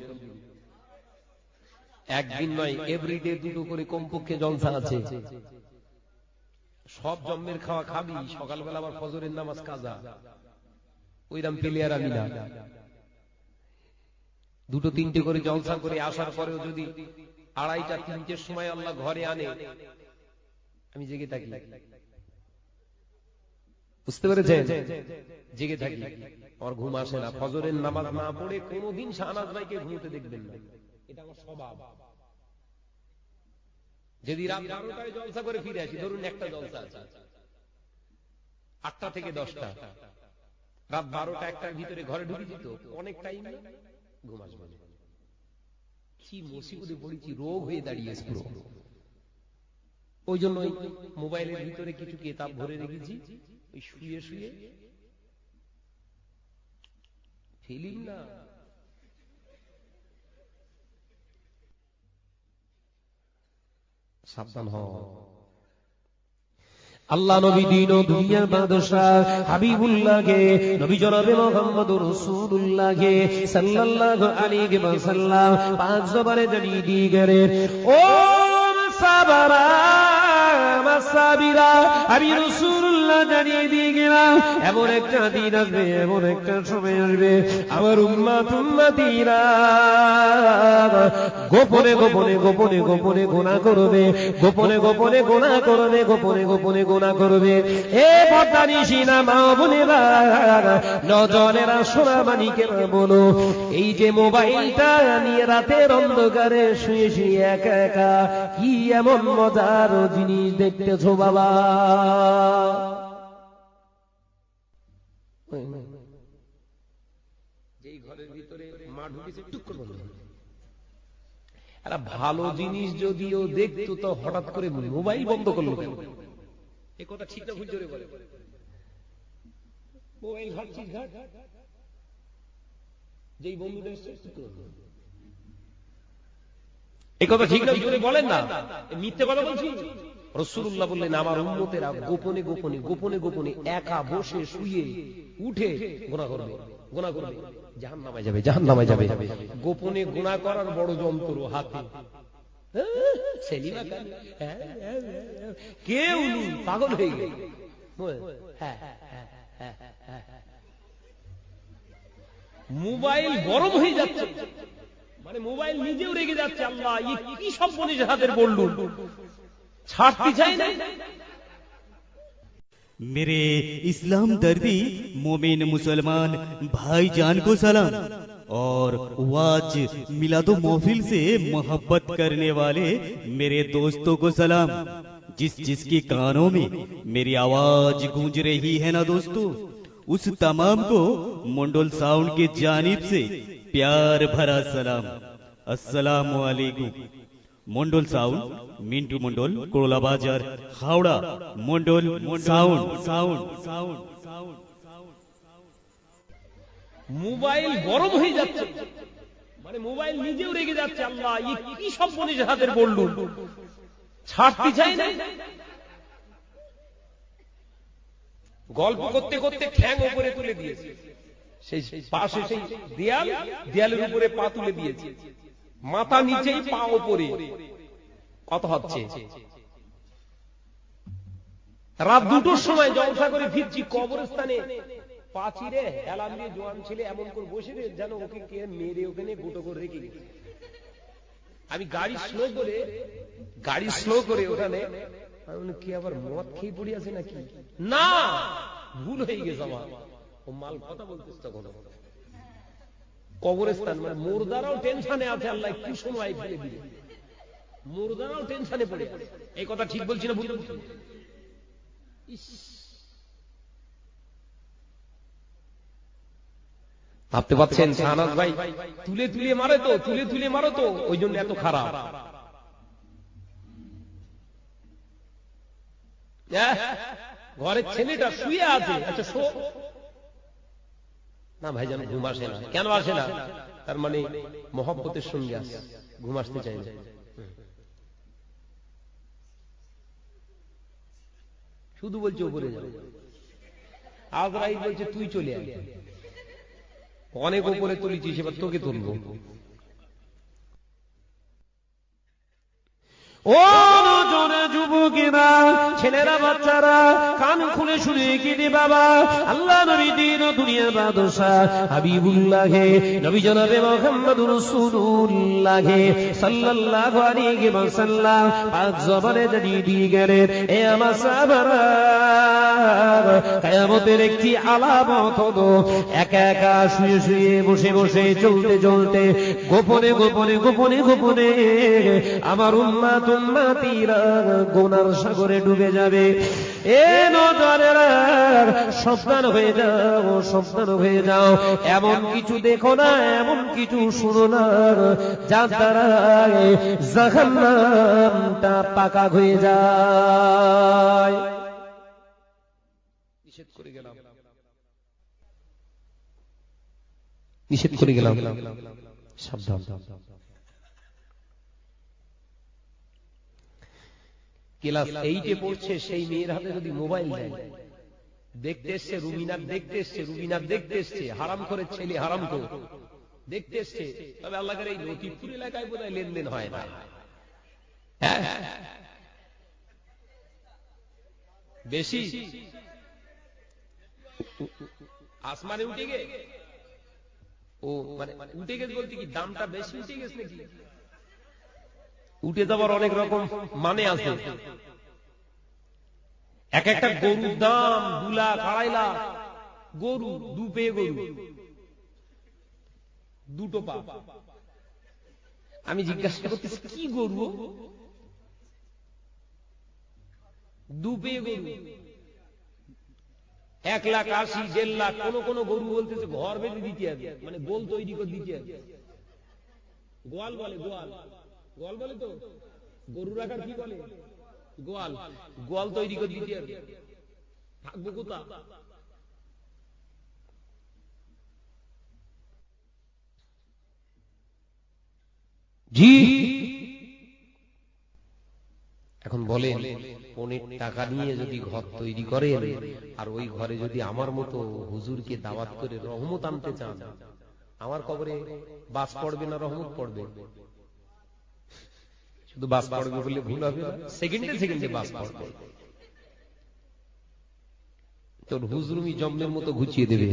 একদিন নয় এভরিডে দুটো করে কমপক্ষে জলসা আছে। সব জন্মের খাওয়া খাবি সকালবেলা আবার ফজরের নামাজ কাজা। ওইরাম পেলে আর আমি না। দুটো তিনটে করে জলসা করে আসার পরেও যদি আড়াইটা তিনটের সময় আল্লাহ ঘরে আনে আমি জেগে থাকি। বুঝতে পেরেছেন? জেগে থাকি। আমার ঘুম আসে না। ফজরের নামাজ না পড়ে কোনোদিন শাহনাজ ভাইকে ঘুমতে দেখবেন না। এটা আমার স্বভাব। যদি রাত বারোটায় জলসা করে ফিরে আসি ধরুন একটা জলসা আছে। আটটা থেকে দশটা। রাত বারোটা একটার ভিতরে ঘরে ঢুকেছি তো অনেক টাইম ঘুম আসবে কি মুসিবতে পড়েছি রোগ হয়ে দাঁড়িয়েছে পুরো। ওই জন্য মোবাইলের ভিতরে কিছু কেতাব ভরে রেখেছি ওই শুয়ে শুয়ে ফিলিম না? সাবধান হ আল্লাহ নবী দিন ও দুনিয়ার বাদশাহ হাবিবুল্লাহকে নবী জনাবে মোহাম্মদ রাসূলুল্লাহকে সাল্লাল্লাহু আলাইহি ওয়াসাল্লাম পাঁচ জবারে জানিয়ে দিয়ে গেলেন ও সাবারা মাসাবিরা আমি রাসূলুল্লাহ জানিয়ে দিয়ে গেলাম, এমন একটা দিন আসবে, এমন একটা সময় আসবে। আমার উম্মাত উম্মাতিরা গোপনে গোপনে গোপনে গোপনে গোনা করবে, গোপনে গোপনে গোনা করবে, গোপনে গোপনে গোনা করবে। এ ভদ্রানি সিনা মা বোনেরা নজনেরা সোনা মানিকে বলো। এই যে মোবাইলটা নিয়ে রাতের অন্ধকারে শুয়ে শুয়ে একা একা, কি এমন মজার জিনিস দেখতেছো বাবা? যেই ঘরের ভিতরে মা ঢুকেছে টুক বন্ধ একটা ভালো জিনিস যদিও দেখতো, তো হঠাৎ করে মোবাইল বন্ধ করল কেন? এ কথা ঠিক না ভুল জোরে বলে। মোবাইল ঘাটছিস ঘাট। যেই বন্ধুটা এসছে? এ কথা ঠিক না জোরে বলেন না। মিথ্যে কথা বলছি? রসুল্লাহ বললেন আমার উন্মতেরা গোপনে গোপনে গোপনে গোপনে একা বসে শুয়ে উঠে গোনা করবে গোনা করবে জাহান নামায় যাবে জাহান নামায় যাবে। গোপনে গোনা করার বড় যন্ত্র হাতে। হ্যাঁ, হ্যাঁ, হ্যাঁ, পাগল হয়ে গেল। মোবাইল গরম হয়ে যাচ্ছে। মানে মোবাইল নিজেও রেগে যাচ্ছে আল্লাহ কি সব মনীষের হাতের বললুন ছাড়তে চাই میرے اسلام دردی مومن مسلمان بھائی جان کو سلام۔ اور واج میلاد و محفل سے محبت کرنے والے میرے دوستوں کو سلام۔ جس جس کی کانوں میں میری آواز گونج رہی ہے نا دوستو، اس تمام کو منڈول ساؤنڈ کی جانب سے پیار بھرا سلام۔ السلام علیکم۔ Mandal sound, Mintu Mandal Korla Bazar, Howrah Mandal sound sound sound sound mobile গরম হয়ে যাচ্ছে। মানে মোবাইল নিজেও রেগে যাচ্ছে। আল্লাহ কি সব মনীষের হাতের বললুন ছাড়তে চাই না। গল্প করতে করতে ঠ্যাং উপরে তুলে দিয়েছে। সেই পাশে সেই দেয়াল, দেয়ালের উপরে পা তুলে দিয়েছে। মাথা নিচেই পা ওপরে কত হচ্ছে? রাত দুটোর সময় জলসা করে ফিরছি কবরস্থানে পাচিরে হেলাম দিয়ে জোয়ান ছেলে এমন করে বসে রে, যেন ওকে কে মেরে ওখানে গুটো করে রেখে আমি গাড়ি স্লো করে, গাড়ি স্লো করে ওখানে কি আবার মদ খেয়ে পড়ে আছে নাকি? না, ভুল হয়ে গেছে আমার। ও মাল কথা বলতেছে তখন কবরস্থান মানে মুর্দারাও টেনশনে আছে আল্লাহ, কি সময় ফেলে দিবে মুর্দারাও টেনশনে পড়ে। এই কথা ঠিক বলছি না ভুল। ভাবতে পাচ্ছেন শাহনাজ ভাই, তুলে তুলে মারে তো, তুলে তুলে মারো তো, ওই জন্য এত খারাপ ঘরের ছেলেটা শুয়ে আছে আচ্ছা শো না ভাই যেন ঘুম আসে না। কেন আসে না? তার মানে মহব্বতের সঙ্গে আসে, ঘুম আসতে চাই না। শুধু বলছে উপরে যাও। আজরাইল বলছে, তুই চলে আয়। অনেক উপরে তুলেছিস, এবার তোকে তুলবো। ও! জোরে যুবকেরা ছেলেরা, বাচ্চারা, কান খুলে শুনে কিনে বাবা? আল্লাহ নবী দিন দুনিয়ার হাবিবুল্লাহে, নবী জনাবে মোহাম্মদ সাল্লাল্লাহু আলাইহি পাঁচ জানিয়ে দিয়ে গেলেন, এ আমার সাহাবারা, কিয়ামতের একটি আলামত হলো, একা একা শুয়ে শুয়ে বসে বসে চলতে চলতে গোপনে গোপনে গোপনে গোপনে আমার উম্মাত উম্মাতিরা গোনার সাগরে ডুবে যাবে। এ নজরেরা সাবধান হয়ে যাও, সাবধান হয়ে যাও। এমন কিছু দেখো না, এমন কিছু শুনো না। যার দ্বারা জাহান্নামটা পাকা হয়ে যায়। নিষেধ করে গেলাম। নিষেধ করে গেলাম। সাবধান। ক্লাস এইটে পড়ছে সেই মেয়ের হাতে যদি মোবাইল দেয় দেখতে এসছে রুবিনার দেখতে এসছে রুবিনার দেখতে এসছে হারাম করে ছেলে হারাম করে। দেখতে এসছে তবে আল্লাহর এই লতিফপুর এলাকায় বোধ লেনদেন হয় না। হ্যাঁ? বেশি? আসমানে উঠে গে ও মানে উঠে গেছে বলতে কি দামটা বেশি উঠে গেছে নাকি? উঠে যাবার অনেক রকম মানে আছে। এক একটা গরুর দাম দু লাখ, আড়াই লাখ। গরু, দু পেয়ে গরু। দুটো পা। আমি জিজ্ঞাসা করতেছি, কি গরু দু পেয়ে গরু। এক লাখ, আশি, দেড় লাখ, কোন কোন গরু বলতেছে, ঘর বেঁধে দিতে হবে। মানে গোল তৈরি করে দিতে হবে। গোয়াল বলে, গোয়াল। গোয়াল বলে তো? গরু রাখার কি বলে? গোয়াল। গোয়াল তৈরি করে দিতে হবে থাকব কোথা? জি। এখন বলেন অনেক টাকা নিয়ে যদি ঘর তৈরি করেন, আর ওই ঘরে যদি আমার মতো হুজুরকে দাওয়াত করে রহমত আনতে চান, আমার কবরে বাস পড়বে না রহমত পড়বে? শুধু বাস পড়বে বলে ভুল হবে সেকেন্ডে সেকেন্ডে বাস পড়বে। তোর হুজরুমি জম্মের মতো ঘুচিয়ে দেবে।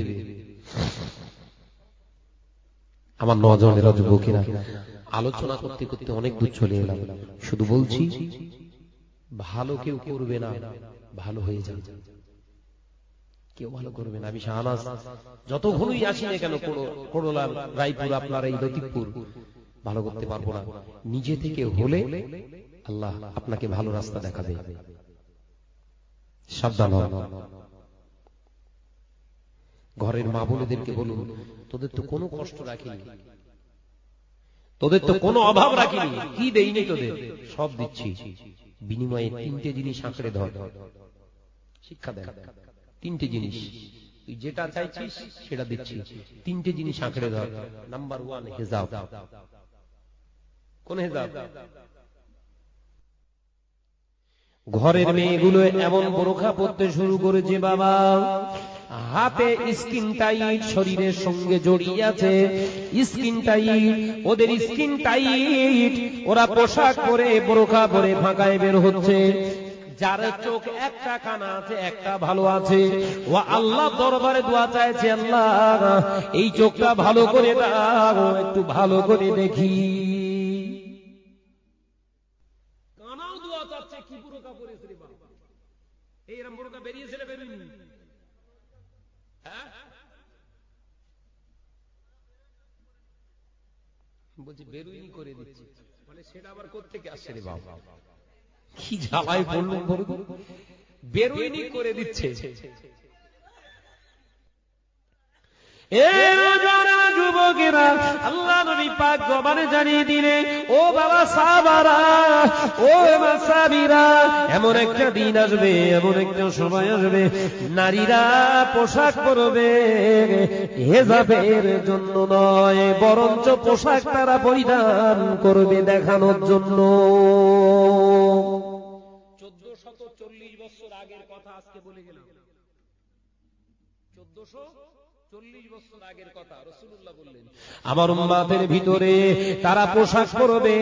আমার নজনেরা যুবকেরা আলোচনা করতে করতে অনেক দূর চলে এলাম। শুধু বলছি, ভালো কেউ করবে না, ভালো হয়ে যাবে। কেউ ভালো করবে না। আমি শাহনাজ যত আসি না কেন করোলা রায়পুর, আপনার এই লতিফপুর ভালো করতে পারব না। নিজে থেকে হলে আল্লাহ আপনাকে ভালো রাস্তা দেখাবে। সাবধান হন। ঘরের মা বোনেদেরকে বলুন তোদের তো কোনো কষ্ট রাখিনি। তোদের তো কোনো অভাব রাখিনি। কি দেইনি তোদের? সব দিচ্ছি। বিনিময়ে তিনটে জিনিস আঁকড়ে ধর। শিক্ষা দেন। তিনটে জিনিস। তুই যেটা চাইছিস সেটা দিচ্ছি। তিনটে জিনিস আঁকড়ে ধর। নাম্বার ওয়ান হেজাব। ঘরের মেয়েগুলো এমন বোরখা পড়তে শুরু করেছে, বাবা। হাতে স্কিন টাইট শরীরের সঙ্গে জড়িয়ে আছে। স্কিন টাইট ওদের স্কিন টাইট ওরা পোশাক পরে বোরখা পরে ফাঁকায় বের হচ্ছে। যার চোখ একটা কানা আছে, একটা ভালো আছে। ও আল্লাহ দরবারে দোয়া চাইছে, আল্লাহ, এই চোখটা ভালো করে দাও, একটু ভালো করে দেখি কানাও দোয়া চাচ্ছে কি বোরখা পরেছে রে বাবা এইরকম বোরখা বেরিয়েছে না বেরোয়নি বলছি বেরুইনি করে দিচ্ছি। বলে সেটা আবার কোথেকে আসছে রে বাবা? কি জ্বালায় বললেন বেরুইনি করে দিচ্ছে। আল্লাহ নবী পাক জানিয়ে দিলে ও বাবা সাবারা ও সাবিরা এমন একটা দিন আসবে, এমন একটা সময় আসবে, নারীরা পোশাক পরবে, হেজাবের জন্য নয়, বরঞ্চ পোশাক তারা পরিধান করবে দেখানোর জন্য। চোদ্দশত চল্লিশ বছর আগের কথা আজকে বলে গেলাম। চোদ্দশো আমার উম্মাদের ভিতরে তারা পোশাক পরবে,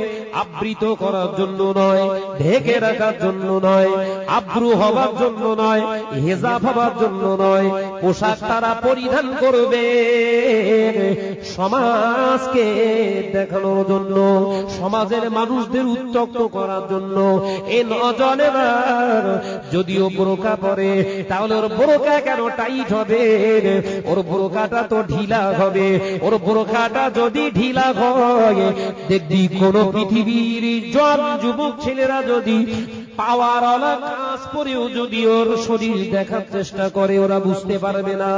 আবৃত করার জন্য নয়, ঢেকে রাখার জন্য নয়, আব্রু হবার জন্য নয়, হেজাব হবার জন্য নয়, পোশাক তারা পরিধান করবে। সমাজকে দেখানোর জন্য, সমাজের মানুষদের উত্তক্ত করার জন্য এ নজনেরা যদিও বোরকা পরে, তাহলে ওর বোরকা কেন টাইট হবে? ওর বোরকাটা তো ঢিলা হবে। ওর বোরকাটা যদি ঢিলা হয়, দেখবি কোন পৃথিবীর জন যুবক ছেলেরা যদি পাওয়ার কাজ পরেও যদি ওর শরীর দেখার চেষ্টা করে, ওরা বুঝতে পারবে না।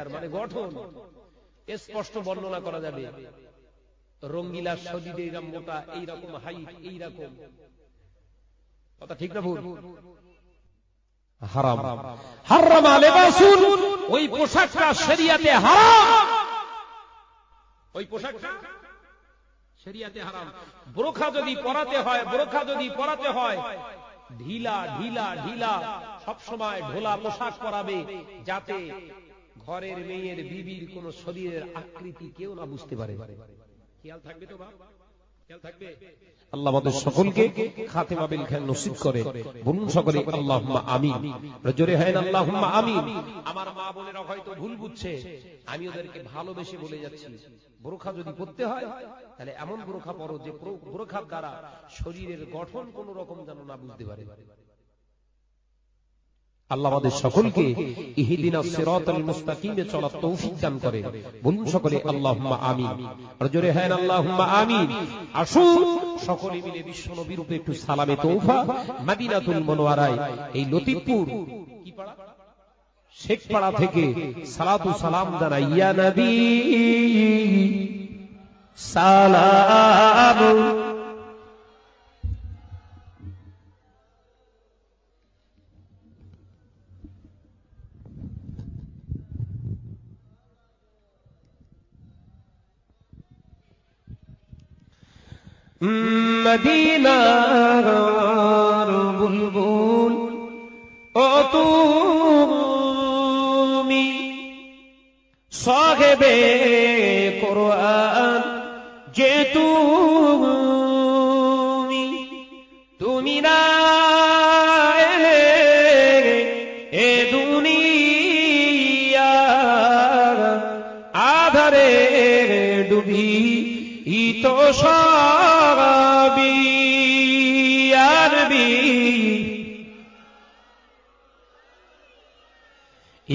আর মানে গঠন স্পষ্ট বর্ণনা করা যাবে। রঙ্গিলা শরীরে এইরকম হাইট এইরকম। কথা ঠিক না ভুল? হারাম। হারাম। লেবাসুন ওই পোশাকটা শরিয়াতে হারাম। ওই পোশাকটা শরিয়াতে হারাম। বোরখা যদি পরাতে হয় বোরখা যদি পরাতে হয় ঢিলা ঢিলা ঢিলা সব সময় ঢোলা পোশাক পরাবে যাতে ঘরের মেয়ের বিবির কোন শরীরের আকৃতি কেউ না বুঝতে পারে। খেয়াল থাকবে তো থাকবে আল্লাহ আমাদের সকলকে খাতেমা বিল খান নসিব করে। বলুন সকলে আল্লাহুম্মা আমিন। জোরে হেন আল্লাহুম্মা আমিন। আমার মা বোনেরা হয়তো ভুল বুঝছে। আমি ওদেরকে ভালোবেসে বলে যাচ্ছি। বোরখা যদি পড়তে হয় তাহলে এমন বোরখা পরো যে বোরখার দ্বারা শরীরের গঠন কোন রকম যেন না বুঝতে পারে। আল্লাহ আমাদের সকলকে ইহদিনা সিরাতাল মুস্তাকিমে চলার তৌফিক দান করে। বলুন সকলে, আল্লাহুম্মা আমিন। আর জোরে হ্যাঁ আল্লাহুম্মা আমিন। আসুন সকলে মিলে বিশ্ব নবীর উপরে একটু সালামে তৌফা মদিনাতুল মুনওয়ারায়, এই লতিফপুর কি পাড়া শেখপাড়া থেকে সালাতু সালাম ইয়া নবী। সালাম। মদিনার বুলবুল। ও তুমি সাহেবে কোরআন যে তুমি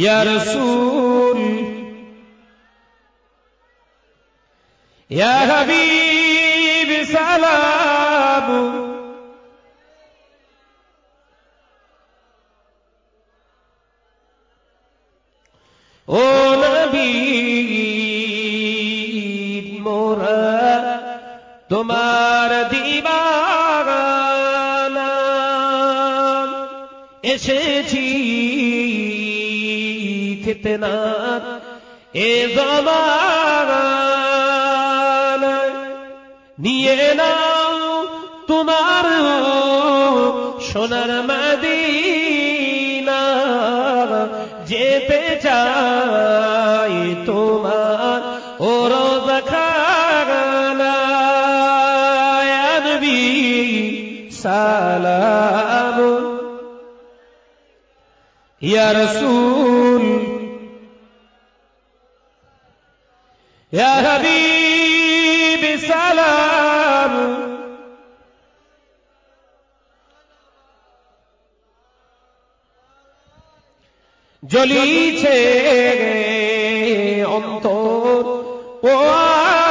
ইয়া রাসূল। ইয়া হাবিব সালাম। ও নবী মোরা তোমার দিবানা। এসেছি ফিতনা এ নিয়ে নাও তোমার সোনার মদিনা। যেতে চাই তোমার ও রোজা খানা সালাম। ইয়া হাবিব সালাম। জ্বলিছে অন্তর, ও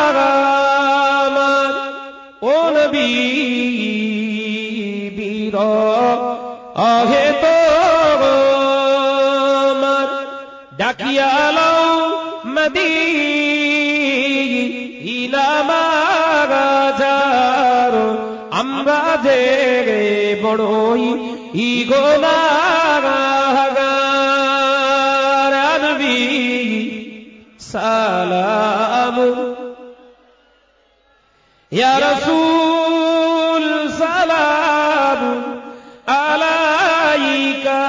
আমার ও নবী বীর, আহে তো আমার। ডাকিয়ালাও মদি আমরা যে বড়ই ইগোনাগার নবী সালাম ইয়া রাসূল সালাম আলাইকা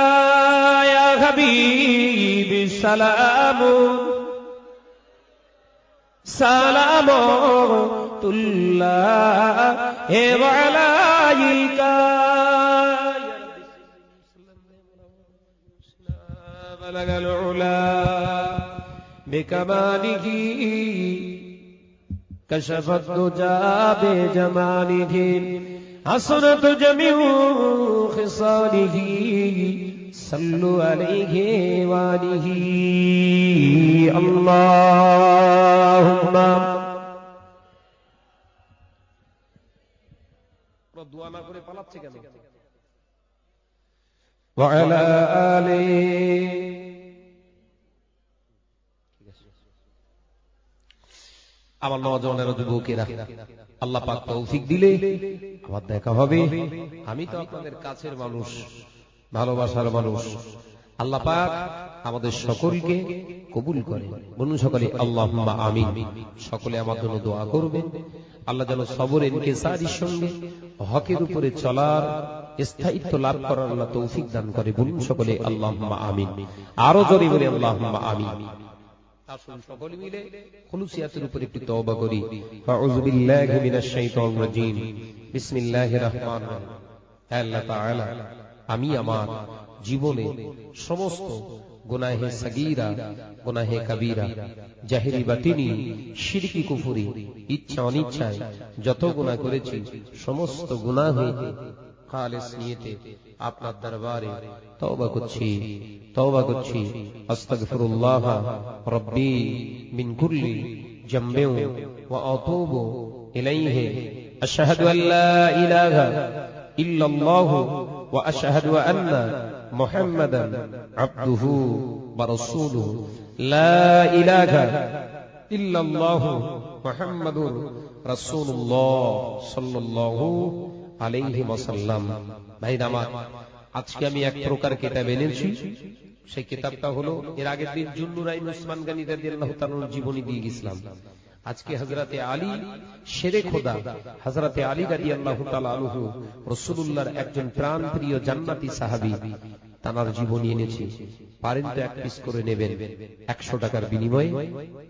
ইয়া হাবিব সালাম সালাম رحمت اللہ جی بلغ العلا بكماله كشف الدجى بجماله حسنت جميع خصاله صلوا عليه وآله اللهم দোয়া না করে পালাচ্ছে কেন وعلى آله আমার নজনের যুবকেরা আল্লাহ পাক তৌফিক দিলে আমার দেখা হবে আমি তো আপনাদের কাছের মানুষ ভালোবাসার মানুষ আল্লাহ পাক আমাদের সকলকে কবুল করে। বলুন সকলে আল্লাহ আমিন। সকলে আমার জন্য দোয়া করবেন আল্লাহ যেন সবর এনকেসারির সঙ্গে হকের উপরে চলার স্থায়িত্ব লাভ করার আল্লাহ তৌফিক দান করে। বলুন সকলে আল্লাহ আমিন। আরও জোরে বলে আল্লাহ তাআলা, আমি আমার জীবনে সমস্ত গুনাহে সগীরা, গুনাহে কবীরা, জাহেরি বাতিনি, শিরকি কুফরি, ইচ্ছা অনিচ্ছায় যত গুনাহ করেছি, সমস্ত গুনাহ খালেস নিয়েতে আপনার দরবারে তওবা করছি। তওবা করছি, আস্তাগফিরুল্লাহ রব্বি মিন কুল্লি জামবে ওয়া আতুবু ইলাইহি। আশহাদু আল্লা ইলাহা ইল্লাল্লাহু ওয়া আশহাদু আন্না محمدا عبده ورسوله لا إله إلا الله محمد رسول الله صلى الله عليه وسلم ভাই আমার আজকে আমি এক প্রকার কিতাব এনেছি সেই কিতাবটা হলো এর আগের দিন জুন্নুরাইন উসমান গানি রাদিয়াল্লাহু তাআলার জীবনী দিয়ে গেছিলাম আজকে হযরতে আলী শেরে খোদা, হযরতে আলী রাদিয়াল্লাহু তাআলা আনহু, রাসূলুল্লাহর একজন প্রাণপ্রিয় জান্নাতি সাহাবী, তানার জীবনী এনেছি। পারেন তো এক পিস করে নেবেন, একশো টাকার বিনিময়ে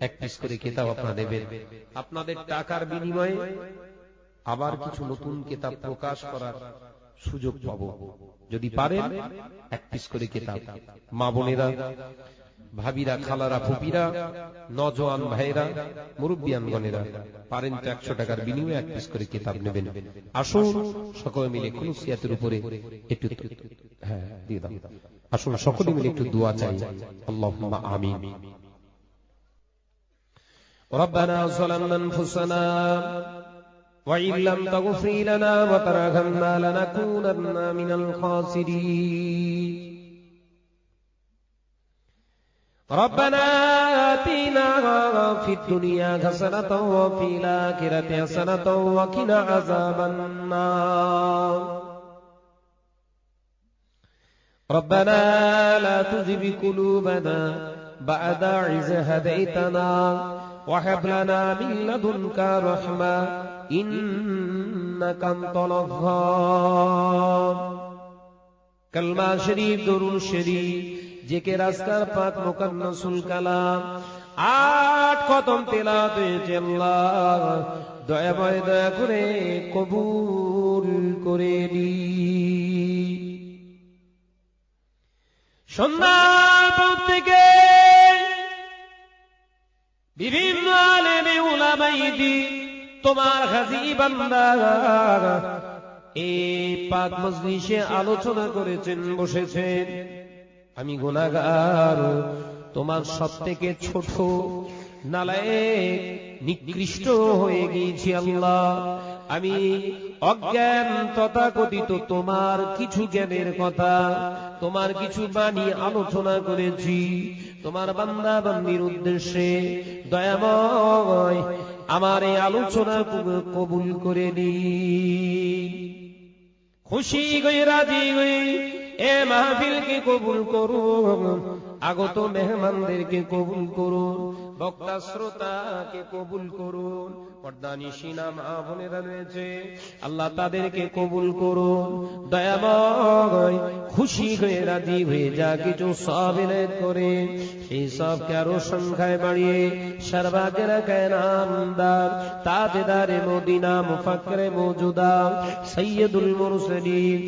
এক পিস করে কিতাব আপনারা নেবেন আপনাদের টাকার বিনিময়ে আবার কিছু নতুন কেতাব প্রকাশ করার সুযোগ পাবো। যদি পারেন, এক পিস করে কেতাব। মা বোনেরা ভাবিরা খালারা ফুপিরা নজওয়ান ভাইরা মুরব্বিয়ানগণেরা পারেন তো একশো টাকার বিনিময়ে এক পিস করে কিতাব নেবেন আসুন সকলে মিলে খুলুসিয়াতের উপরে একটু হ্যাঁ দিয়ে দাও আসুন সকলে মিলে একটু দোয়া চাই আল্লাহ আমিন ربنا ظلمنا انفسنا وإن لم تغفر لنا وترحمنا لنكونن من الخاسرين ربنا آتنا في الدنيا حسنة وفي الآخرة حسنة وقنا عذاب النار. ربنا لا تزغ قلوبنا بعد إذ هديتنا وهب لنا من لدنك رحمة إنك أنت الغفار كلمة شريف درود شريف শরীফ জেকে রাস্তার পাক কালাম। আট কদম আল্লাহ দয়া করে কবুল করে নি। সন্ধ্যার পর থেকে বিভিন্ন আলেমে তোমার হাজি বান্দা এই পাক মজলিসে আলোচনা করেছেন, বসেছেন। আমি গুনাগার তোমার সব থেকে ছোট নালায় নিকৃষ্ট হয়ে গিয়েছি আল্লাহ। আমি অজ্ঞান তথাকথিত তোমার কিছু জ্ঞানের কথা, তোমার কিছু বাণী আলোচনা করেছি। তোমার বান্দা বান্দির উদ্দেশ্যে দয়াময় আমার এই আলোচনা কবুল করে নি খুশি গই রাজি গই এ মাহফিলকে কবুল করুন আগত মেহমানদেরকে কবুল করুন বক্তা শ্রোতাকে কবুল করুন। পর্দানি সিনা মা রয়েছে। আল্লাহ তাদেরকে কবুল করুন। দয়াময় খুশি হয়ে রাজি হয়ে যা কিছু সব করে। সেই সবকে আরও সংখ্যায় বাড়িয়ে সর্বাগের তাজেদারে মদিনা মুফাকরে মৌজুদা সৈয়দুল মুরসলিন।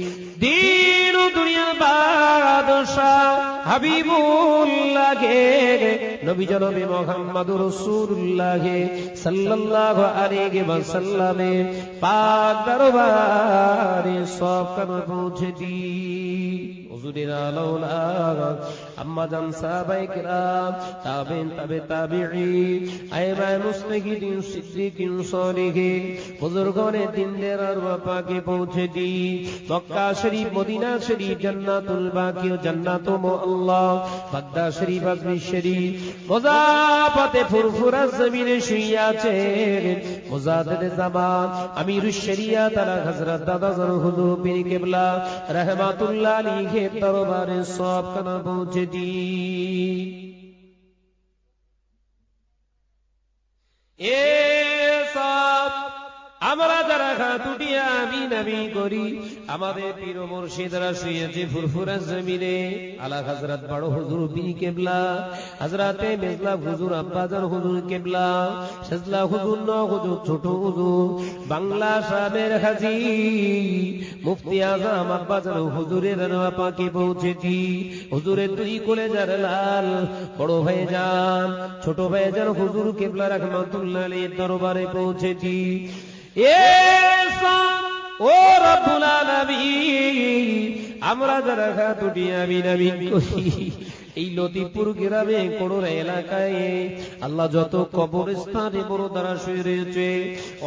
দিন ও দুনিয়া বাদশাহ হাবিবুল্লাহে নবী জনবী মোহাম্মদুর রাসূলুল্লাহে সাল্লাল্লাহু আলাইহি ওয়াসাল্লামে পাক দরবারে সব কান পৌঁছে দি। হুজুরের আলাউলা আম্মা জান সাহাবায়ে কিরাম, তাবেন, তাবে তাবিঈন সিদ্দিকিন সালিহিন বুজুর্গনে দিনদের আর পাকে পৌঁছে দি মক্কা শরীফ, মদিনা শরীফ, জান্নাতুল বাকি আল্লাহ বাগদা শরীফ শরীফ। ফুরফুরা জমিনে শুয়ে আছে মোজাদের জামান আমির শরিয়া, তারা হযরত দাদা জান হুজুর পীর কিবলা, রাহমাতুল্লাহ আলাইহি দরবারে সব কানা পৌঁছে দি এ সব আমরা যারা আমি নামি করি। আমাদের পীর মুর্শিদরা শুয়েছে ফুরফুরা জমিনে। বড় হুজুর কেবলা মেজলা হুজুর হুজুর কেবলা হুজুর ন হুজুর ছোট হুজুর, বাংলা সাহেবের হাজি, মুফতি আজম হুজুরের নওয়া পাকে পৌঁছেছি। হুজুরের দুই কোলে যার লাল, বড় ভাই যান, ছোট ভাই যান হুজুর কেবলা রহমাতুল্লাহ দরবারে পৌঁছেছি। ও রব্বুল আলামিন, আমরা যারা খাতুটি আমিন আমিন করি। এই লতিপুর গ্রামে করোনা এলাকায় আল্লাহ যত কবরস্থানে বড় দ্বারা শুয়ে রয়েছে,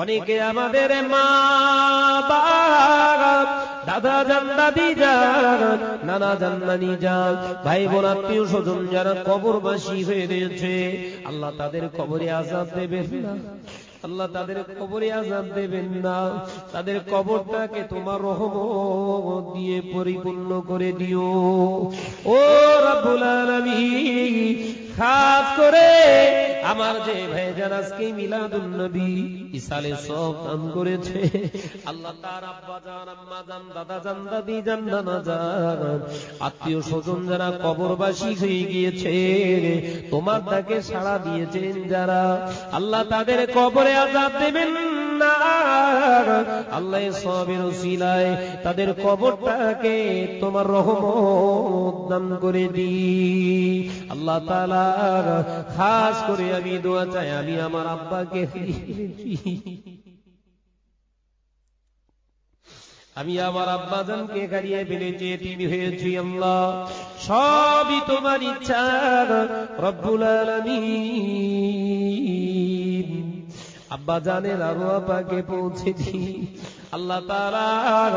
অনেকে আমাদের মা দাদা যান, দাদি যান, নানা যান, নানি যান ভাই বোন আত্মীয় স্বজন যারা কবরবাসী হয়ে রয়েছে, আল্লাহ তাদের কবরে আজাদ দেবেন না। আল্লাহ তাদের কবরে আজাদ দেবেন না। তাদের কবরটাকে তোমার রহমত দিয়ে পরিপূর্ণ করে দিও। ও রাবুল আলামিন খাস করে আমার যে আজকে মিলাদুন নবী ইসালে সব দান করেছে। আল্লাহ তার আব্বা জান, আম্মা জান, দাদা জান, দাদি জান, নানা জান, আত্মীয় স্বজন যারা কবরবাসী হয়ে গিয়েছে, তোমার তাকে সাড়া দিয়েছেন যারা। আল্লাহ তাদের কবরে আজাদ দেবেন আল্লাহ সবের উসিলায় তাদের কবরটাকে তোমার রহমত দান করে দি আল্লাহ তাআলা খাস করে আমি দোয়া চাই, আমি আমার আব্বাকে। আমি আমার আব্বাজানকে হারিয়ে ফেলেছি তিনি হয়েছি আল্লাহ। সবই তোমার ইচ্ছা, রব্বুল আলামিন। আব্বা জানের আরও আপাকে পৌঁছে দি আল্লাহ তালার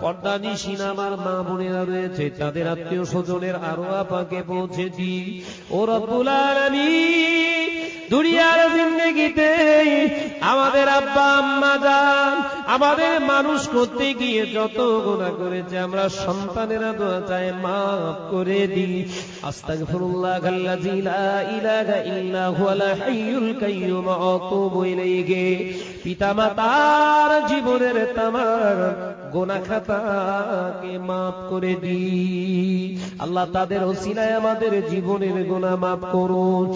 পর্দা নিশিন আমার মা বোনেরা রয়েছে, তাদের আত্মীয় স্বজনের আরও আপাকে পৌঁছেছি। ও রব্বুল দুনিয়ার জিন্দগিতে আমাদের আব্বা, আম্মা যান আমাদের মানুষ করতে গিয়ে যত গুণা করেছে, আমরা সন্তানেরা দোয়া চাই, মাফ করে দি আস্তাগফিরুল্লাহ আল্লাযী লা ইলাহা ইল্লা হুয়াল হাইয়ুল কাইয়্যুম ইলাইহি। পিতামাতার জীবনের তামার গোনা খাতাকে মাফ করে দি আল্লাহ তাদের ওসিলায় আমাদের জীবনের গোনা মাফ করুন।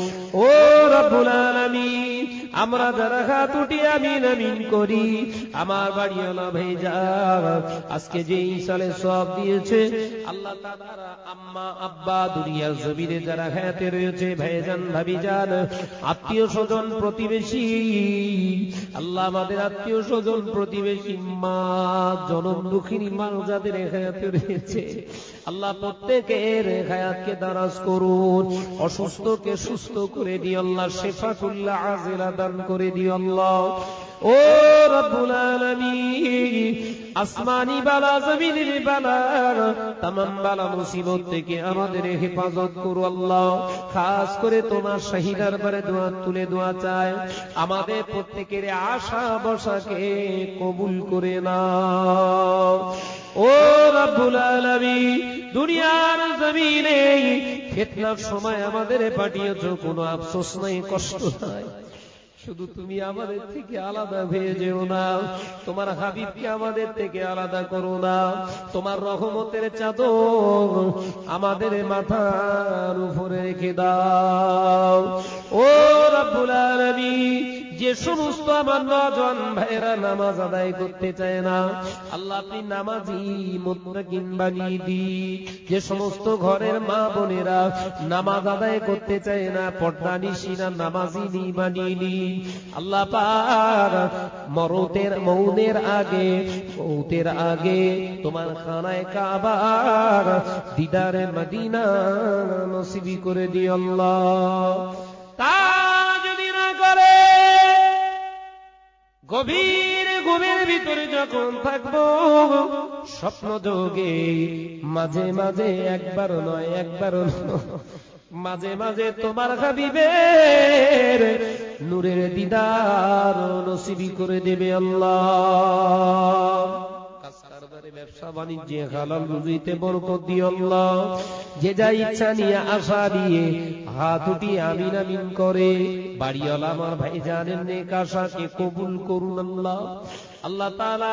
ও রব্বুল আলামিন, আমরা যারা হাত উঠি আমিন আমিন করি, আমার বাড়িওয়ালা ভাই যা, আজকে যে ইসালে সব দিয়েছে, আল্লাহ আম্মা আব্বা দুনিয়ার জমিনে যারা হায়াতে রয়েছে, ভাইজান ভাবি যান আত্মীয় স্বজন প্রতিবেশী, আল্লাহ আমাদের আত্মীয় স্বজন প্রতিবেশী, মা জনম দুঃখিনী মা যাদের হায়াতে রয়েছে। আল্লাহ প্রত্যেকের হায়াতকে দারাজ করুন, অসুস্থকে সুস্থ করে দিও আল্লাহ শেফাকুল্লাহ আজিলা দান করে দিও আল্লাহ ও রব্বুল আলামিন, আসমানি বালা, জমিনের বালা, তামাম বালা মুসিবত থেকে আমাদের হেফাজত করো আল্লাহ। খাস করে তোমার শাহিদার পরে দোয়া, তুলে দোয়া চায়। আমাদের প্রত্যেকের আশা বসাকে কবুল করে নাও। ও রব্বুল আলামিন, দুনিয়ার জমিনে ফিতনার সময় আমাদের পাঠিয়েছো, কোনো আফসোস নাই, কষ্ট নাই। শুধু তুমি আমাদের থেকে আলাদা হয়ে যেও না। তোমার হাবিবকে আমাদের থেকে আলাদা করো না। তোমার রহমতের চাদর আমাদের মাথার উপরে রেখে দাও। ও যে সমস্ত আমার নজন ভাইরা নামাজ আদায় করতে চায় না, আল্লাহ আপনি নামাজি মুত্তাকিন বানিয়ে দি যে সমস্ত ঘরের মা বোনেরা নামাজ আদায় করতে চায় না, পর্দা নিশিনা নামাজি নি বানিয়ে নি আল্লাহ পাক মরতের মৌনের আগে, মৌতের আগে তোমার খানায় কাবার দিদারে মদিনা নসিবি করে দিও আল্লাহ। তা গভীর ঘুমের ভিতরে যখন থাকব, স্বপ্ন যোগে মাঝে মাঝে একবার নয়, একবার মাঝে মাঝে তোমার হাবিবের নূরের দিদার নসিবি করে দেবে আল্লাহ। ব্যবসা বাণিজ্যে হালাল রুজিতে বরকত আল্লাহ। যে যা ইচ্ছা নিয়ে আশা দিয়ে হাত উঠিয়ে আমিন আমিন করে। বাড়িওয়ালা আমার ভাই জানেন নেক আশাকে কবুল করুন আল্লাহ। আল্লাহ। তাআলা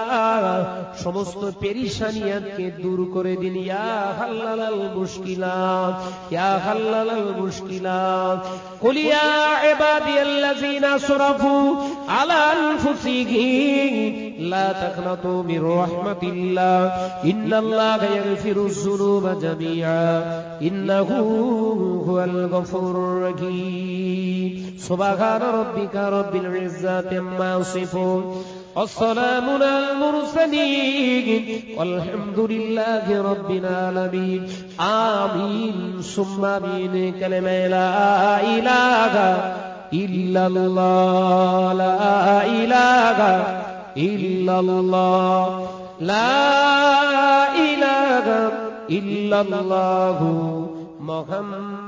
সমস্ত পেরিশানিয়াতকে দূর করে দিন। ইয়া হাল্লালাল মুশকিলাত। ইয়া হাল্লালাল মুশকিলাত কুল ইয়া ইবাদিয়াল্লাযিনা আসরাফু আলা আনফুসিহিম لا تقنطوا من رحمة الله. إن الله يغفر الذنوب جميعا. إنه هو الغفور الرحيم. سبحان ربك رب العزة ما يصفون. والسلام على المرسلين. والحمد لله رب العالمين. آمين. ثم آمين. كلمة لا إله إلا الله. لا إله إلا الله. لا إله إلا الله. محمد